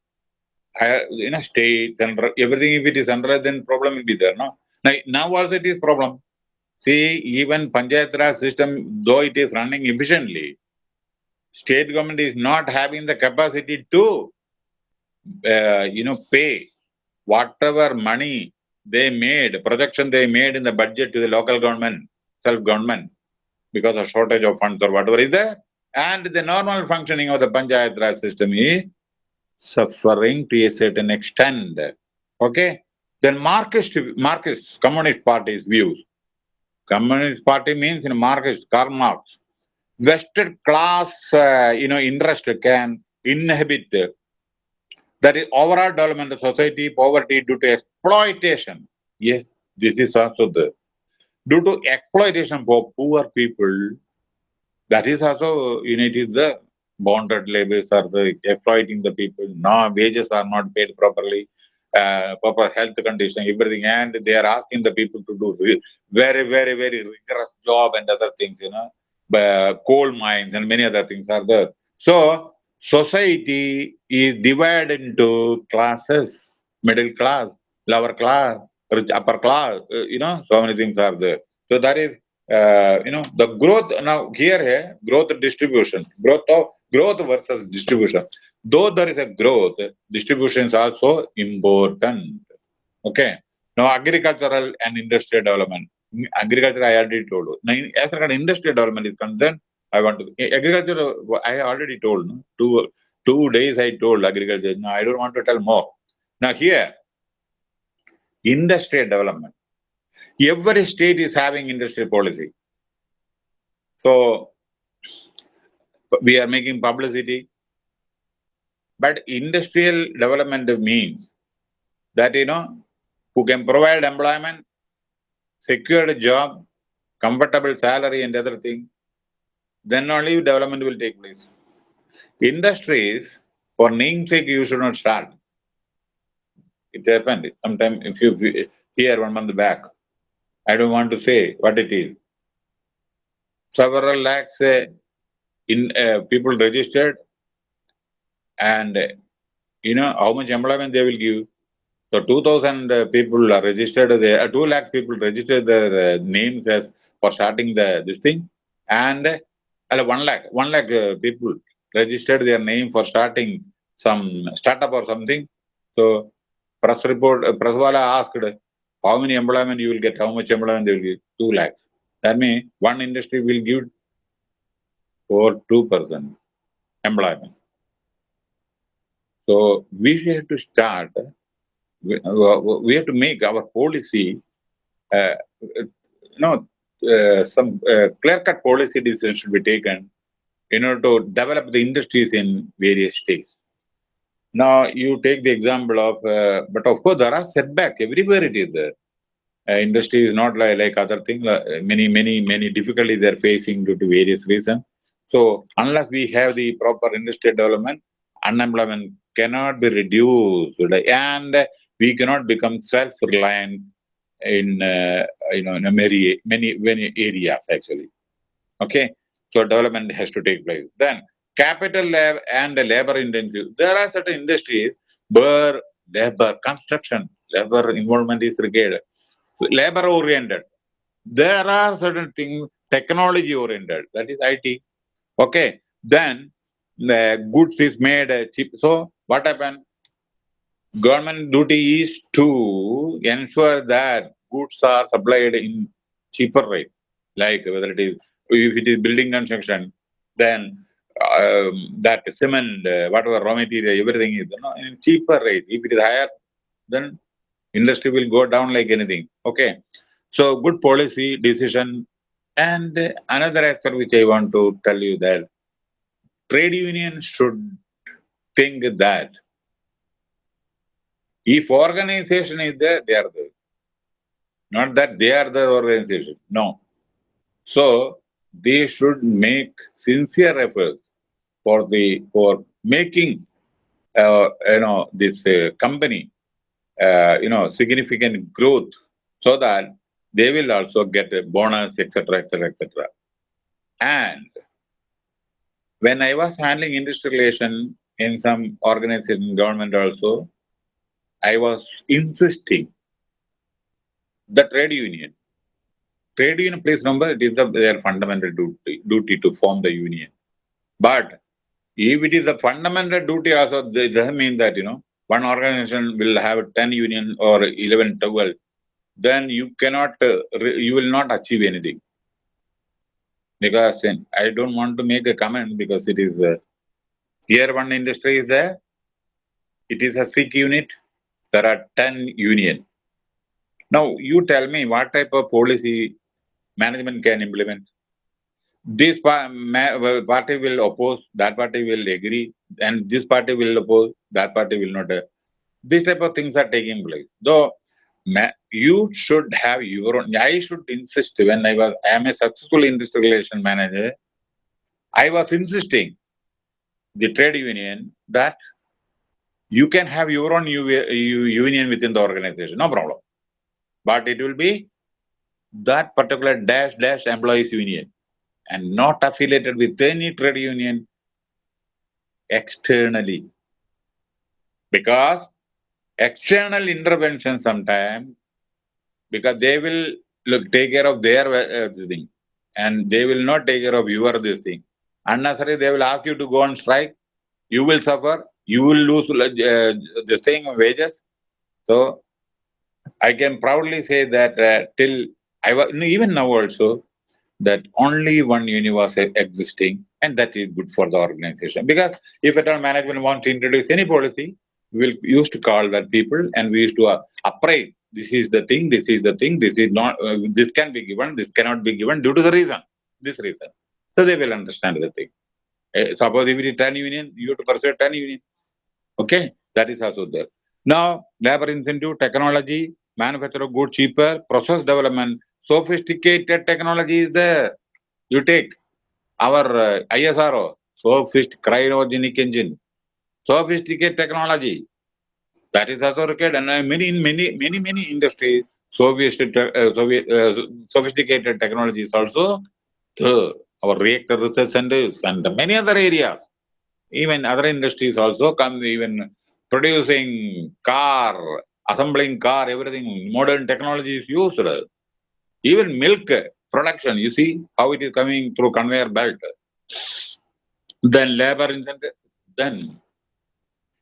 you know, state and everything, if it is under, then problem will be there, no? Now, now also it is problem. See, even Panchayat Raj system, though it is running efficiently, state government is not having the capacity to, uh, you know, pay whatever money they made, projection they made in the budget to the local government, self-government, because of shortage of funds or whatever is there. And the normal functioning of the Panchayat Raj system is suffering to a certain extent. Okay? Then Marxist, Marxist Communist Party's views. Communist Party means in Marxist, Karl Marx. Vested class, uh, you know, interest can inhibit that is overall development of society, poverty due to exploitation. Yes, this is also the due to exploitation for poor people. That is also, you know, it is the bonded labors are the exploiting the people. No wages are not paid properly. Uh, proper health condition, everything, and they are asking the people to do very, very, very rigorous job and other things, you know, uh, coal mines and many other things are there. So, society is divided into classes, middle class, lower class, rich upper class, uh, you know, so many things are there. So that is, uh, you know, the growth, now here, here growth distribution, growth of growth versus distribution. Though there is a growth, distribution is also important. Okay. Now, agricultural and industrial development. Mm, agriculture, I already told you. As as industrial development is concerned, I want to agriculture. I already told no? two two days. I told agriculture. Now I don't want to tell more. Now here, industrial development. Every state is having industrial policy. So we are making publicity. But industrial development means that, you know, who can provide employment, secured job, comfortable salary and other thing, then only development will take place. Industries, for namesake, you should not start. It happened sometime if you hear one month back. I don't want to say what it is. Several lakhs uh, in uh, people registered and you know how much employment they will give. So 2000 uh, people are registered, there, uh, 2 lakh people registered their uh, names as for starting the this thing and uh, 1 lakh, 1 lakh uh, people registered their name for starting some startup or something. So press report, uh, press wala asked how many employment you will get, how much employment they will give, 2 lakh That means one industry will give or 2% employment. So we have to start, we, have to make our policy, uh, you know, uh, some uh, clear-cut policy decisions should be taken in order to develop the industries in various states. Now, you take the example of, uh, but of course, there are setbacks everywhere it is there. Uh, industry is not like, like other things, many, many, many difficulties they're facing due to various reasons. So, unless we have the proper industry development, unemployment cannot be reduced and we cannot become self-reliant in, uh, you know, in many, many, many areas actually. Okay. So development has to take place. Then capital lab and labor intensive. There are certain industries where labor, construction, labor involvement is required. Labor oriented. There are certain things technology oriented. That is IT. Okay. Then the goods is made cheap. So what happened? Government duty is to ensure that goods are supplied in cheaper rate. Like whether it is if it is building construction, then um, that cement, uh, whatever raw material, everything is you know, in cheaper rate. If it is higher, then industry will go down like anything. Okay. So good policy decision. And another aspect which I want to tell you that trade unions should think that if organization is there, they are there. Not that they are the organization. No. So they should make sincere efforts for the for making uh, you know this uh, company uh, you know significant growth so that they will also get a bonus etc etc etc and when i was handling industry relation in some organization government also i was insisting the trade union. Trade union, please remember, it is the, their fundamental duty, duty to form the union. But if it is a fundamental duty also, it doesn't mean that, you know, one organization will have 10 union or 11, 12, then you cannot, uh, you will not achieve anything. Because I don't want to make a comment because it is, uh, here one industry is there, it is a SIC unit, there are 10 union. Now, you tell me what type of policy management can implement. This party will oppose, that party will agree, and this party will oppose, that party will not. This type of things are taking place. Though you should have your own, I should insist when I was, I am a successful industrial relation manager, I was insisting the trade union that you can have your own union within the organization, no problem. But it will be that particular dash dash employees union and not affiliated with any trade union externally. Because external intervention sometimes, because they will look take care of their uh, thing and they will not take care of your this thing. Unnecessarily, they will ask you to go on strike. You will suffer. You will lose uh, the thing wages. So I can proudly say that uh, till I was even now also that only one universe existing and that is good for the organization because if at all management wants to introduce any policy we will used to call that people and we used to uh, appraise this is the thing this is the thing this is not uh, this can be given this cannot be given due to the reason this reason. So they will understand the thing. Uh, suppose if it is 10 union you have to pursue 10 union. Okay that is also there. Now labor incentive technology manufacture of good cheaper process development sophisticated technology is there. You take our uh, ISRO, sophisticated cryogenic engine, sophisticated technology. That is required, and many, many, many, many industries, sophisticated, uh, uh, sophisticated technologies also. Our reactor research centers and many other areas, even other industries also come even producing car, assembling car, everything, modern technology is used. Even milk production, you see how it is coming through conveyor belt. Then labor incentive, then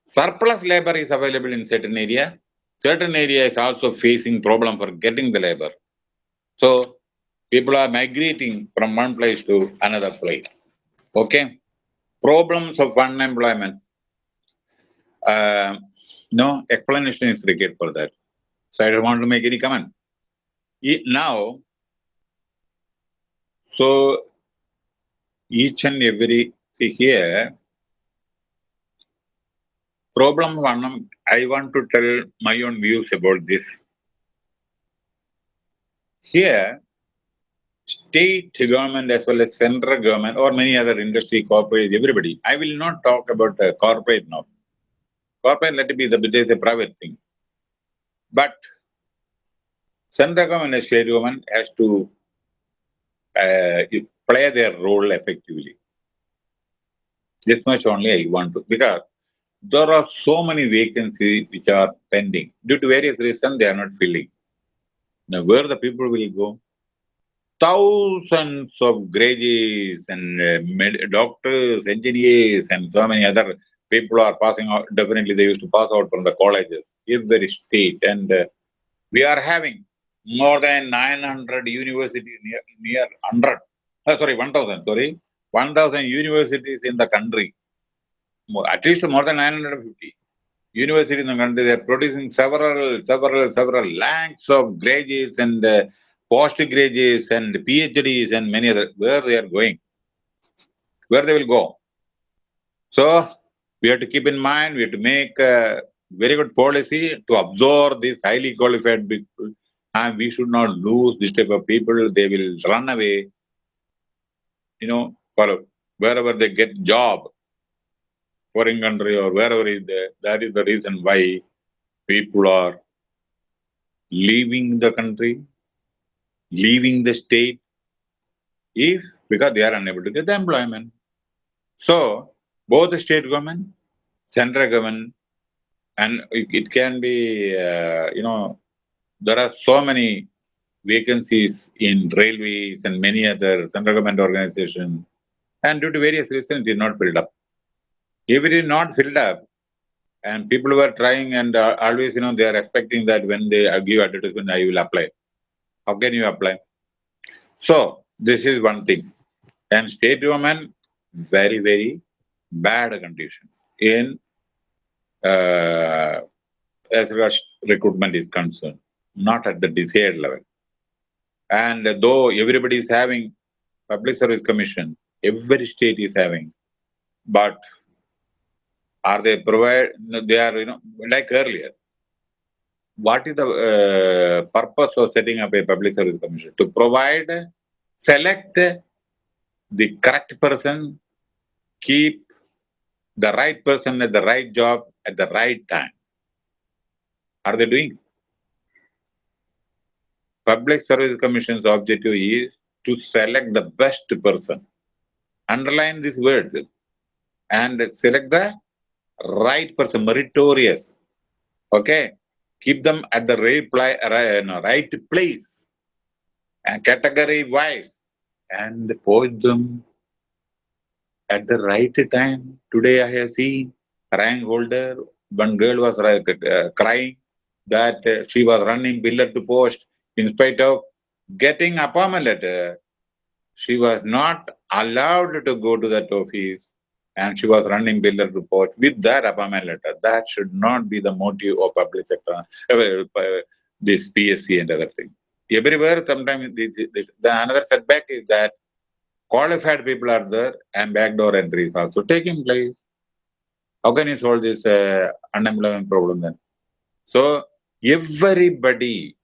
surplus labor is available in certain area. Certain area is also facing problem for getting the labor. So people are migrating from one place to another place. Okay. Problems of unemployment. Uh, no explanation is required for that. So I don't want to make any comment. Now, so each and every see here, problem one, I want to tell my own views about this. Here, state government as well as central government or many other industry, corporate, everybody. I will not talk about the corporate now. Corporate, let it be the it is a private thing. But central government and state government has to uh, play their role effectively. This much only I want to, because there are so many vacancies which are pending. Due to various reasons, they are not filling. Now, where the people will go? Thousands of graduates and uh, doctors, engineers, and so many other people are passing out. Definitely, they used to pass out from the colleges, every state. And uh, we are having more than 900 universities near, near 100, uh, sorry, 1000, sorry, 1000 universities in the country. At least more than 950 universities in the country, they are producing several, several, several lakhs of graduates and uh, postgraduates and PhDs and many other, where they are going, where they will go. So, we have to keep in mind, we have to make a very good policy to absorb these highly qualified people and we should not lose this type of people. They will run away, you know, for wherever they get job, foreign country or wherever is there. That is the reason why people are leaving the country, leaving the state, if because they are unable to get the employment. So both the state government, central government, and it, can be, uh, you know, there are so many vacancies in railways and many other central government organizations, and due to various reasons, it is not filled up. If it is not filled up, and people were trying and uh, always, you know, they are expecting that when they give advertisement, I will apply. How can you apply? So, this is one thing. And state government, very, very bad condition in uh, as far as recruitment is concerned not at the desired level. And though everybody is having public service commission, every state is having, but are they provide, they are, you know, like earlier, what is the uh, purpose of setting up a public service commission? To provide, select the correct person, keep the right person at the right job at the right time. Are they doing? Public Service Commission's objective is to select the best person. Underline this word and select the right person, meritorious. Okay, keep them at the right, right place. And category wise. And post them at the right time. Today I have seen rank holder, one girl was uh, crying that uh, she was running pillar to post in spite of getting appointment letter, she was not allowed to go to that office and she was running pillar to post with that appointment letter. That should not be the motive of public sector, uh, this PSC and other things. Everywhere, sometimes this, this, the another setback is that qualified people are there and backdoor entries also taking place. How can you solve this uh, unemployment problem then? So everybody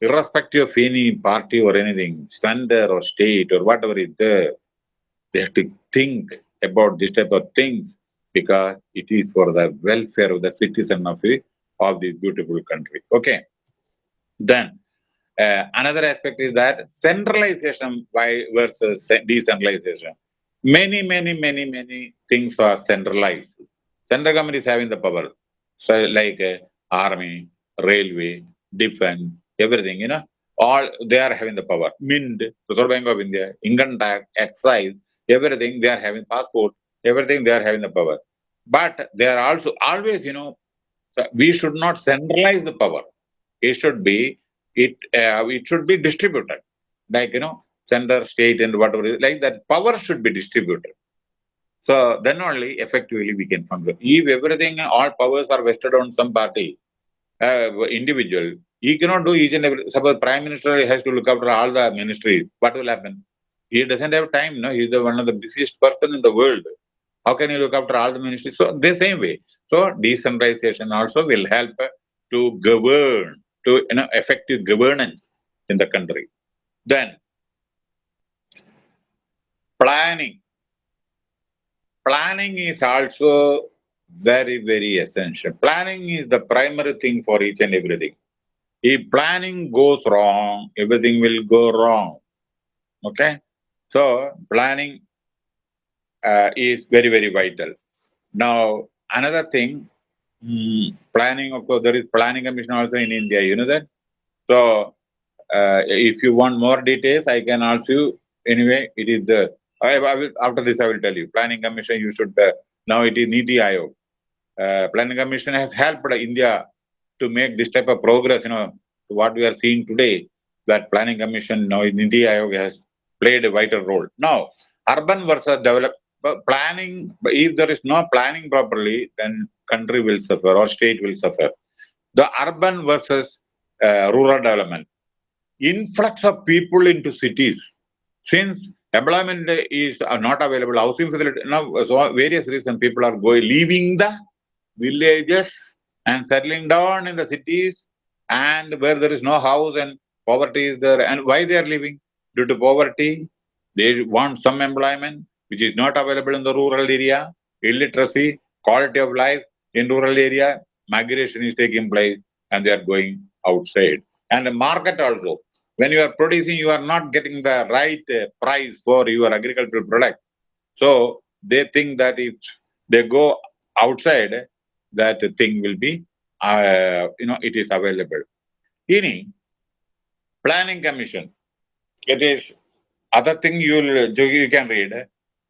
irrespective of any party or anything, center or state or whatever is there, they have to think about this type of things because it is for the welfare of the citizen of, the, of this beautiful country. Okay. Then uh, another aspect is that centralization by versus decentralization. Many, many, many, many things are centralized. Central government is having the power. So like uh, army, railway, defense, everything, you know, all they are having the power. Mint, Reserve Bank of India, income tax, excise, everything they are having passport, everything they are having the power. But they are also always, you know, we should not centralize the power. It should be it uh, it should be distributed, like you know, center, state, and whatever like that. Power should be distributed. So then only effectively we can function. If everything, all powers are vested on some party, uh, individual, he cannot do each and every. Suppose prime minister has to look after all the ministries. What will happen? He doesn't have time. No, he's the one of the busiest person in the world. How can he look after all the ministries? So the same way. So decentralization also will help to govern, to you know, effective governance in the country. Then planning. Planning is also very, very essential. Planning is the primary thing for each and everything. If planning goes wrong, everything will go wrong. Okay? So planning uh, is very, very vital. Now, another thing, mm, planning, of course, there is planning commission also in India, you know that? So, uh, if you want more details, I can also, anyway, it is the, I, I will, after this I will tell you, planning commission, you should, uh, now it is Niti Aayog. Uh, planning commission has helped India to make this type of progress, you know, what we are seeing today, that planning commission, now Niti Aayog has played a vital role. Now, urban versus develop, planning, if there is no planning properly, then country will suffer or state will suffer. The urban versus uh, rural development. Influx of people into cities. Since employment is not available, housing facility, now so various reasons people are going, leaving the villages and settling down in the cities and where there is no house and poverty is there. And why they are living? Due to poverty, they want some employment which is not available in the rural area, illiteracy, quality of life in rural area, migration is taking place and they are going outside. And the market also, when you are producing, you are not getting the right uh, price for your agricultural product. So they think that if they go outside, that thing will be, uh, you know, it is available. Any planning commission, it is other thing you will you can read, eh,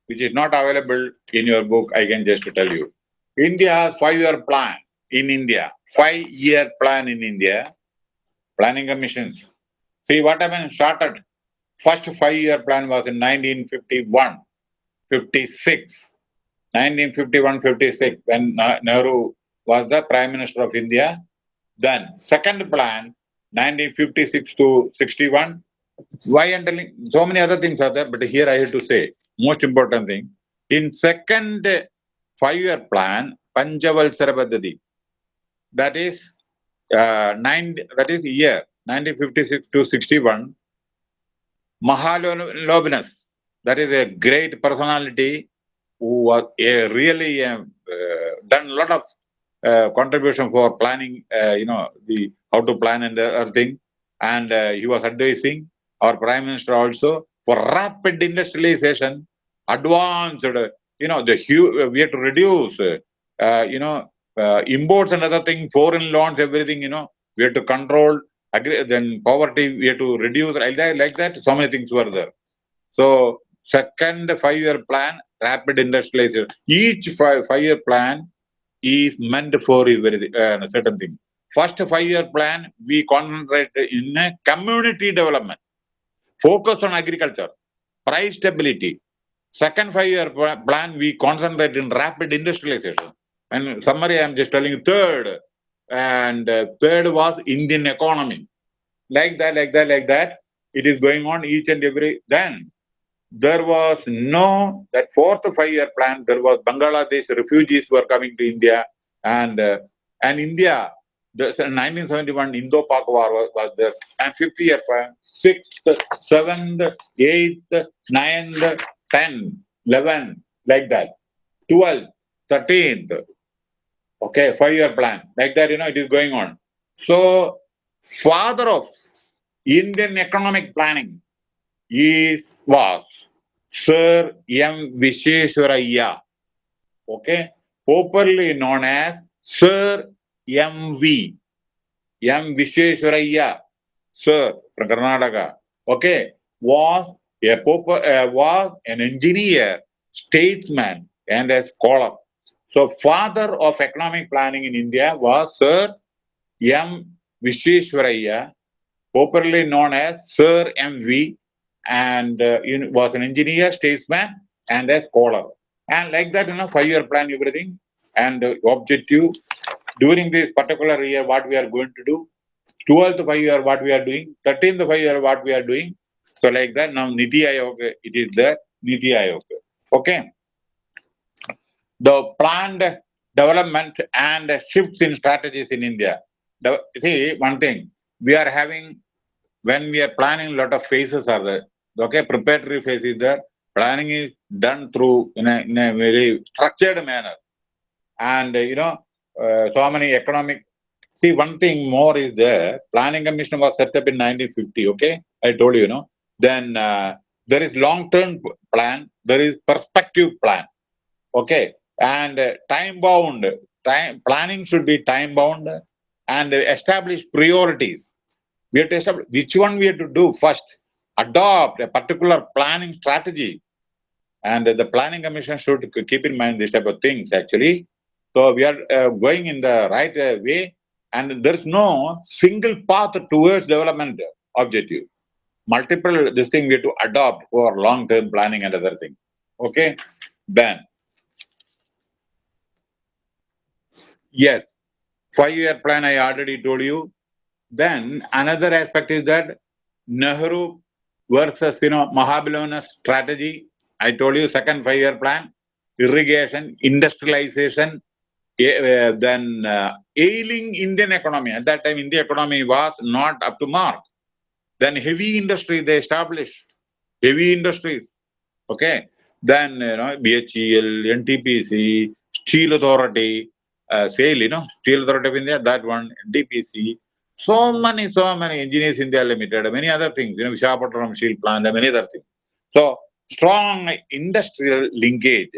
which is not available in your book. I can just tell you. India has five-year plan in India. Five-year plan in India. Planning commissions. See what happened? Started. First five-year plan was in 1951, 56. 1951-56 when Nehru was the Prime Minister of India. Then second plan, 1956 to 61. Why I'm telling so many other things are there, but here I have to say most important thing. In second five-year plan, Panchavalsara Paddhati, that is uh, nine, that is year 1956 to 61. Mahalanobis, that is a great personality who was a really uh, done a lot of uh, contribution for planning, uh, you know, the how to plan and other thing. And uh, he was advising our prime minister also for rapid industrialization, advanced, you know, the we have to reduce, uh, you know, uh, imports and other thing, foreign loans, everything, you know, we have to control, agree, then poverty, we have to reduce, like that, like that, so many things were there. So, second five-year plan, rapid industrialization. Each five, five-year plan is meant for a uh, certain thing. First five-year plan, we concentrate in community development, focus on agriculture, price stability. Second five-year plan, we concentrate in rapid industrialization. And summary, I'm just telling you third. And uh, third was Indian economy. Like that, like that, like that. It is going on each and every. Then there was no, that fourth five-year plan, there was Bangladesh refugees were coming to India and uh, and India, the 1971 Indo-Pak war was, was, there, and 50-year plan, sixth, seventh, eighth, ninth, tenth, eleventh, like that, twelfth, thirteenth, okay, five-year plan, like that, you know, it is going on. So, father of Indian economic planning is was Sir M. Visvesvaraya, okay, popularly known as Sir M.V. M. Visvesvaraya, Sir from Karnataka, okay, was a uh, was an engineer, statesman, and a scholar. So, father of economic planning in India was Sir M. Visvesvaraya, popularly known as Sir M.V and uh, was an engineer, statesman, and a scholar. And like that, you know, five-year plan, everything, and uh, objective during this particular year, what we are going to do. 12th five year, what we are doing. 13th five year, what we are doing. So like that, now Niti Aayog, it is there, Niti Aayog. Okay. The planned development and shifts in strategies in India. The, see, one thing, we are having, when we are planning, a lot of phases are there. Okay, preparatory phase is there. Planning is done through in a, in a very structured manner. And, you know, so many economic, see, one thing more is there. Planning Commission was set up in 1950, okay? I told you, you know. Then uh, there is long-term plan, there is perspective plan, okay? And uh, time-bound, time planning should be time-bound and establish priorities. We have to establish which one we have to do first. Adopt a particular planning strategy. And the planning commission should keep in mind this type of things actually. So we are uh, going in the right uh, way and there's no single path towards development objective. Multiple this thing we have to adopt for long-term planning and other thing. Okay, then yes, five-year plan I already told you. Then another aspect is that Nehru versus you know Mahalanobis strategy. I told you second five-year plan, irrigation, industrialization, then uh, ailing Indian economy. At that time, Indian economy was not up to mark. Then heavy industry they established, heavy industries. Okay. Then you know BHEL, NTPC, Steel Authority, uh, SAIL, you know, Steel Authority of India, that one, NTPC. So many, so many engineers India Limited, many other things, you know, Visakhapatnam Steel Plant, many other things. So strong industrial linkage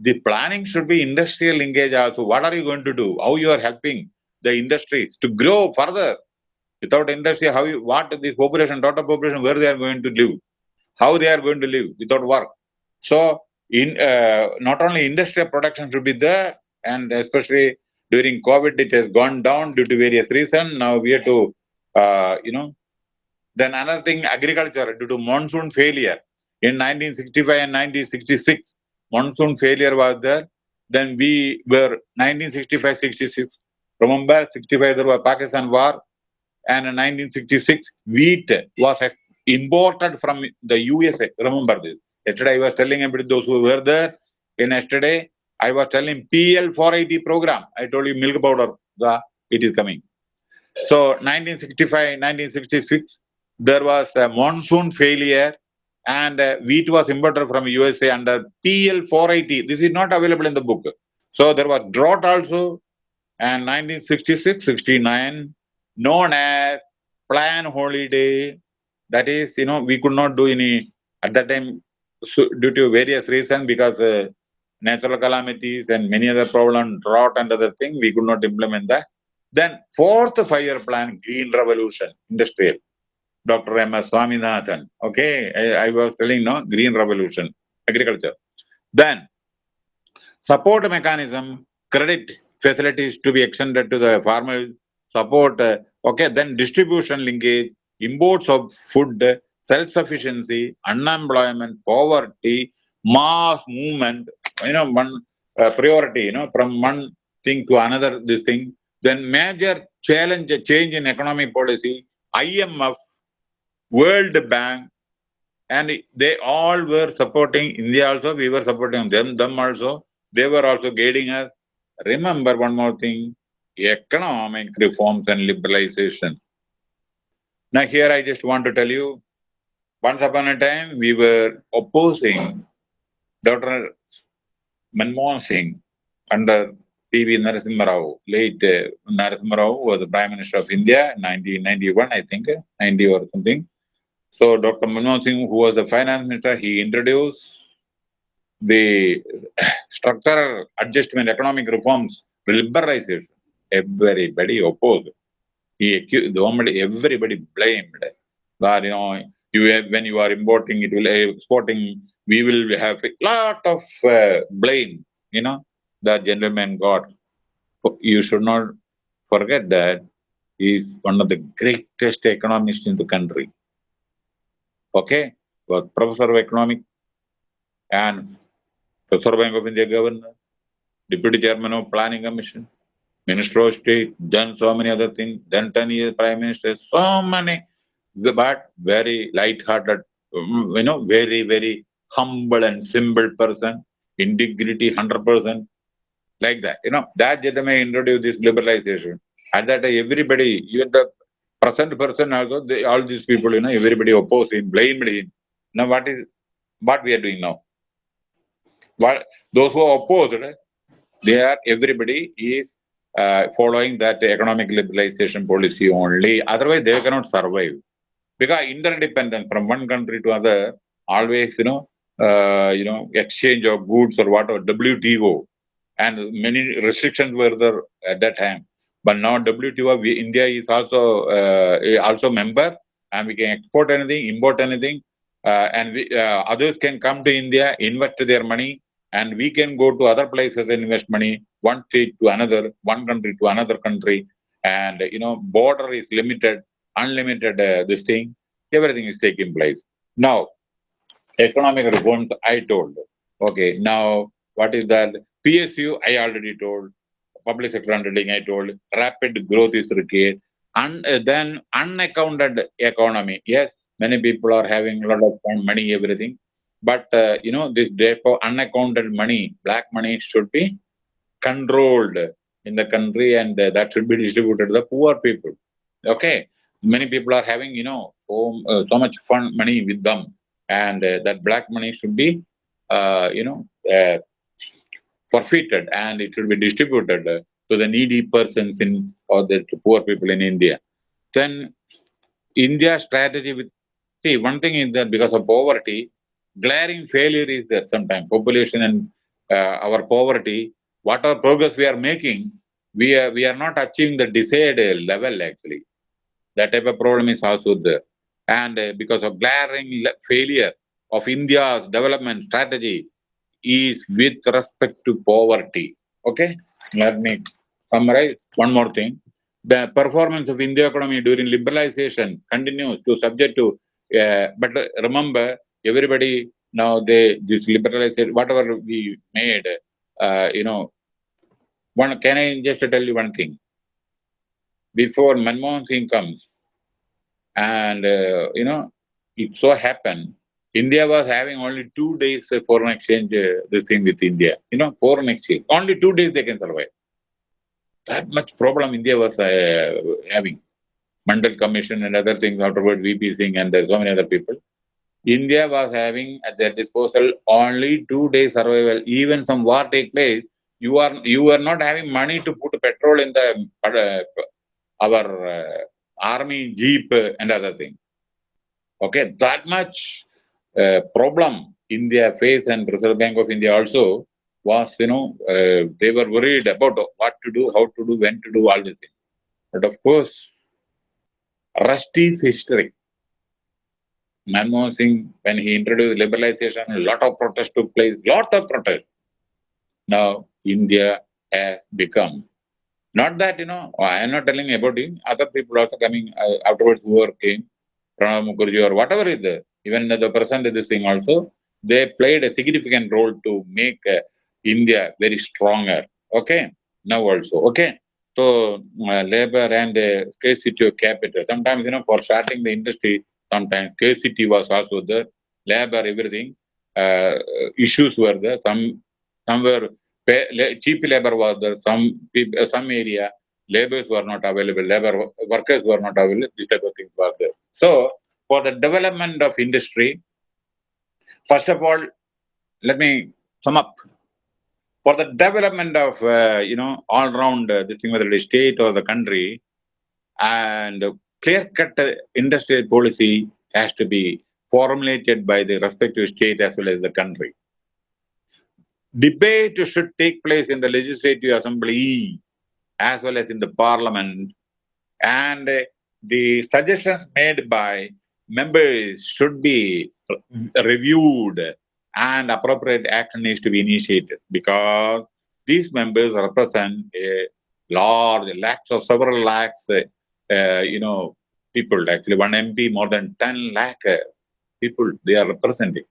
the planning should be industrial linkage also. What are you going to do? How you are helping the industries to grow further? Without industry, how you, what this population, total population, where they are going to live? How they are going to live without work? So, in uh, not only industrial production should be there, and especially during COVID, it has gone down due to various reasons. Now we have to, uh, you know, then another thing, agriculture due to monsoon failure in 1965 and 1966 monsoon failure was there. Then we were 1965-66. Remember, 65 there was Pakistan war, and in 1966 wheat was imported from the USA. Remember this. Yesterday I was telling about those who were there. In yesterday I was telling PL 480 program. I told you milk powder. The it is coming. So 1965, 1966, there was a monsoon failure and uh, wheat was imported from USA under PL 480. This is not available in the book. So there was drought also, and 1966 69, known as plan holiday. That is, you know, we could not do any at that time so, due to various reasons because uh, natural calamities and many other problems, drought and other things, we could not implement that. Then fourth five-year plan, green revolution, industrial. Dr. M. S. Swaminathan. Okay, I, I, was telling no green revolution, agriculture. Then support mechanism, credit facilities to be extended to the farmers, support. Uh, okay, then distribution linkage, imports of food, self-sufficiency, unemployment, poverty, mass movement. You know, one uh, priority. You know, from one thing to another. This thing. Then major challenge, change in economic policy. IMF World Bank, and they all were supporting India also, we were supporting them, them also. They were also guiding us. Remember one more thing, economic reforms and liberalization. Now here I just want to tell you, once upon a time we were opposing Dr. Manmohan Singh under P.V. Narasimha Rao, late uh, Narasimha Rao was the Prime Minister of India, 1991 I think, 90 or something. So Dr. Manmohan Singh, who was the finance minister, he introduced the structural adjustment, economic reforms, liberalization. Everybody opposed. He accused, the government, everybody blamed. That, you know, you have, when you are importing, it will exporting, we will have a lot of uh, blame, you know, the gentleman got. You should not forget that he is one of the greatest economists in the country okay, was professor of economics and Reserve Bank of India governor, deputy chairman of planning commission, minister of state, done so many other things, then 10 years prime minister, so many, but very light-hearted, mm, you know, very, very humble and simple person, integrity 100%, like that. You know, that gentleman introduced this liberalization. At that time, everybody, even the present person also, they, all these people, you know, everybody opposed him, blamed him. Now, what is, what we are doing now? What, those who are opposed, they are, everybody is uh, following that economic liberalization policy only. Otherwise, they cannot survive. Because interdependent from one country to other, always, you know, uh, you know, exchange of goods or whatever, WTO, and many restrictions were there at that time. But now WTO, we, India is also uh, also member, and we can export anything, import anything, uh, and we, uh, others can come to India, invest their money, and we can go to other places and invest money, one state to another, one country to another country, and you know, border is limited, unlimited. This thing, everything is taking place now economic reforms I told. Okay, now what is that? PSU I already told. Public sector undertaking I told. Rapid growth is required. And uh, then unaccounted economy. Yes, many people are having a lot of money, everything. But uh, you know, this therefore unaccounted money, black money should be controlled in the country and uh, that should be distributed to the poor people. Okay, many people are having you know so, uh, so much fun money with them and uh, that black money should be, you know, forfeited and it should be distributed to the needy persons in or the poor people in India. Then India's strategy with see one thing is that because of poverty, glaring failure is there sometimes. Population and uh, our poverty, whatever progress we are making, we are we are not achieving the desired level actually. That type of problem is also there and uh, because of glaring failure of India's development strategy is with respect to poverty. Okay, let me summarize one more thing. The performance of India economy during liberalization continues to subject to, uh, but remember, everybody now they this liberalization, whatever we made, uh, you know, one can I just tell you one thing? Before Manmohan Singh comes, and, uh, you know, it so happened, India was having only two days foreign exchange, uh, this thing with India, you know, foreign exchange. Only two days they can survive. That much problem India was uh, having. Mandal Commission and other things afterward, VP Singh and so many other people. India was having at their disposal only two days survival. Even some war take place, you are you are not having money to put petrol in the uh, our uh, army jeep and other things. Okay, that much uh, problem India faced and Reserve Bank of India also was, you know, uh, they were worried about what to do, how to do, when to do, all these things. But of course, rest is history. Manmohan Singh, when he introduced liberalization, a lot of protests took place, lots of protests. Now, India has become not that, you know, I am not telling about him, other people also coming uh, afterwards who are came, Pranab Mukherjee or whatever is there, even the person this thing also, they played a significant role to make uh, India very stronger. Okay, now also, okay. So, uh, labor and uh, scarcity of capital. Sometimes, you know, for starting the industry, sometimes scarcity was also there, labor, everything, uh, issues were there. Some, some were cheap labor was there, some some area, laborers were not available, labor workers were not available, this type of things were there. So, for the development of industry, first of all, let me sum up. For the development of, uh, you know, all around uh, this thing, whether it is state or the country, and clear-cut industrial policy has to be formulated by the respective state as well as the country debate should take place in the legislative assembly as well as in the parliament and the suggestions made by members should be reviewed and appropriate action needs to be initiated because these members represent a large lakhs of several lakhs uh, you know people actually one mp more than 10 lakh uh, people they are representing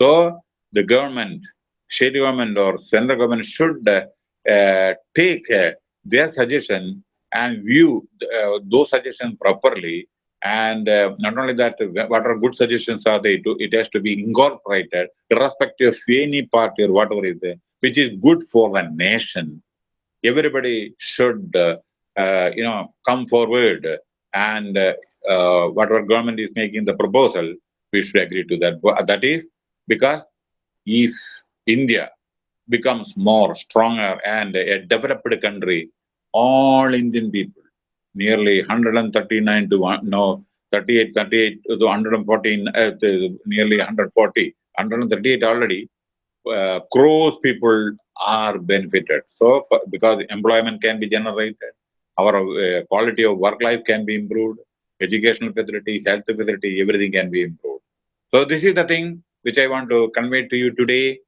so the government state government or central government should uh, uh, take uh, their suggestion and view uh, those suggestions properly. And uh, not only that, what are good suggestions are they? It has to be incorporated, irrespective of any party or whatever is there, which is good for the nation. Everybody should, uh, uh, you know, come forward and uh, uh, whatever government is making the proposal, we should agree to that. That is because if India becomes more stronger and a developed country, all Indian people, nearly 139 to one, no, 38, 38 to 114, uh, to nearly 140, 138 already, uh, crores people are benefited. So, because employment can be generated, our uh, quality of work life can be improved, educational facility, health facility, everything can be improved. So, this is the thing which I want to convey to you today.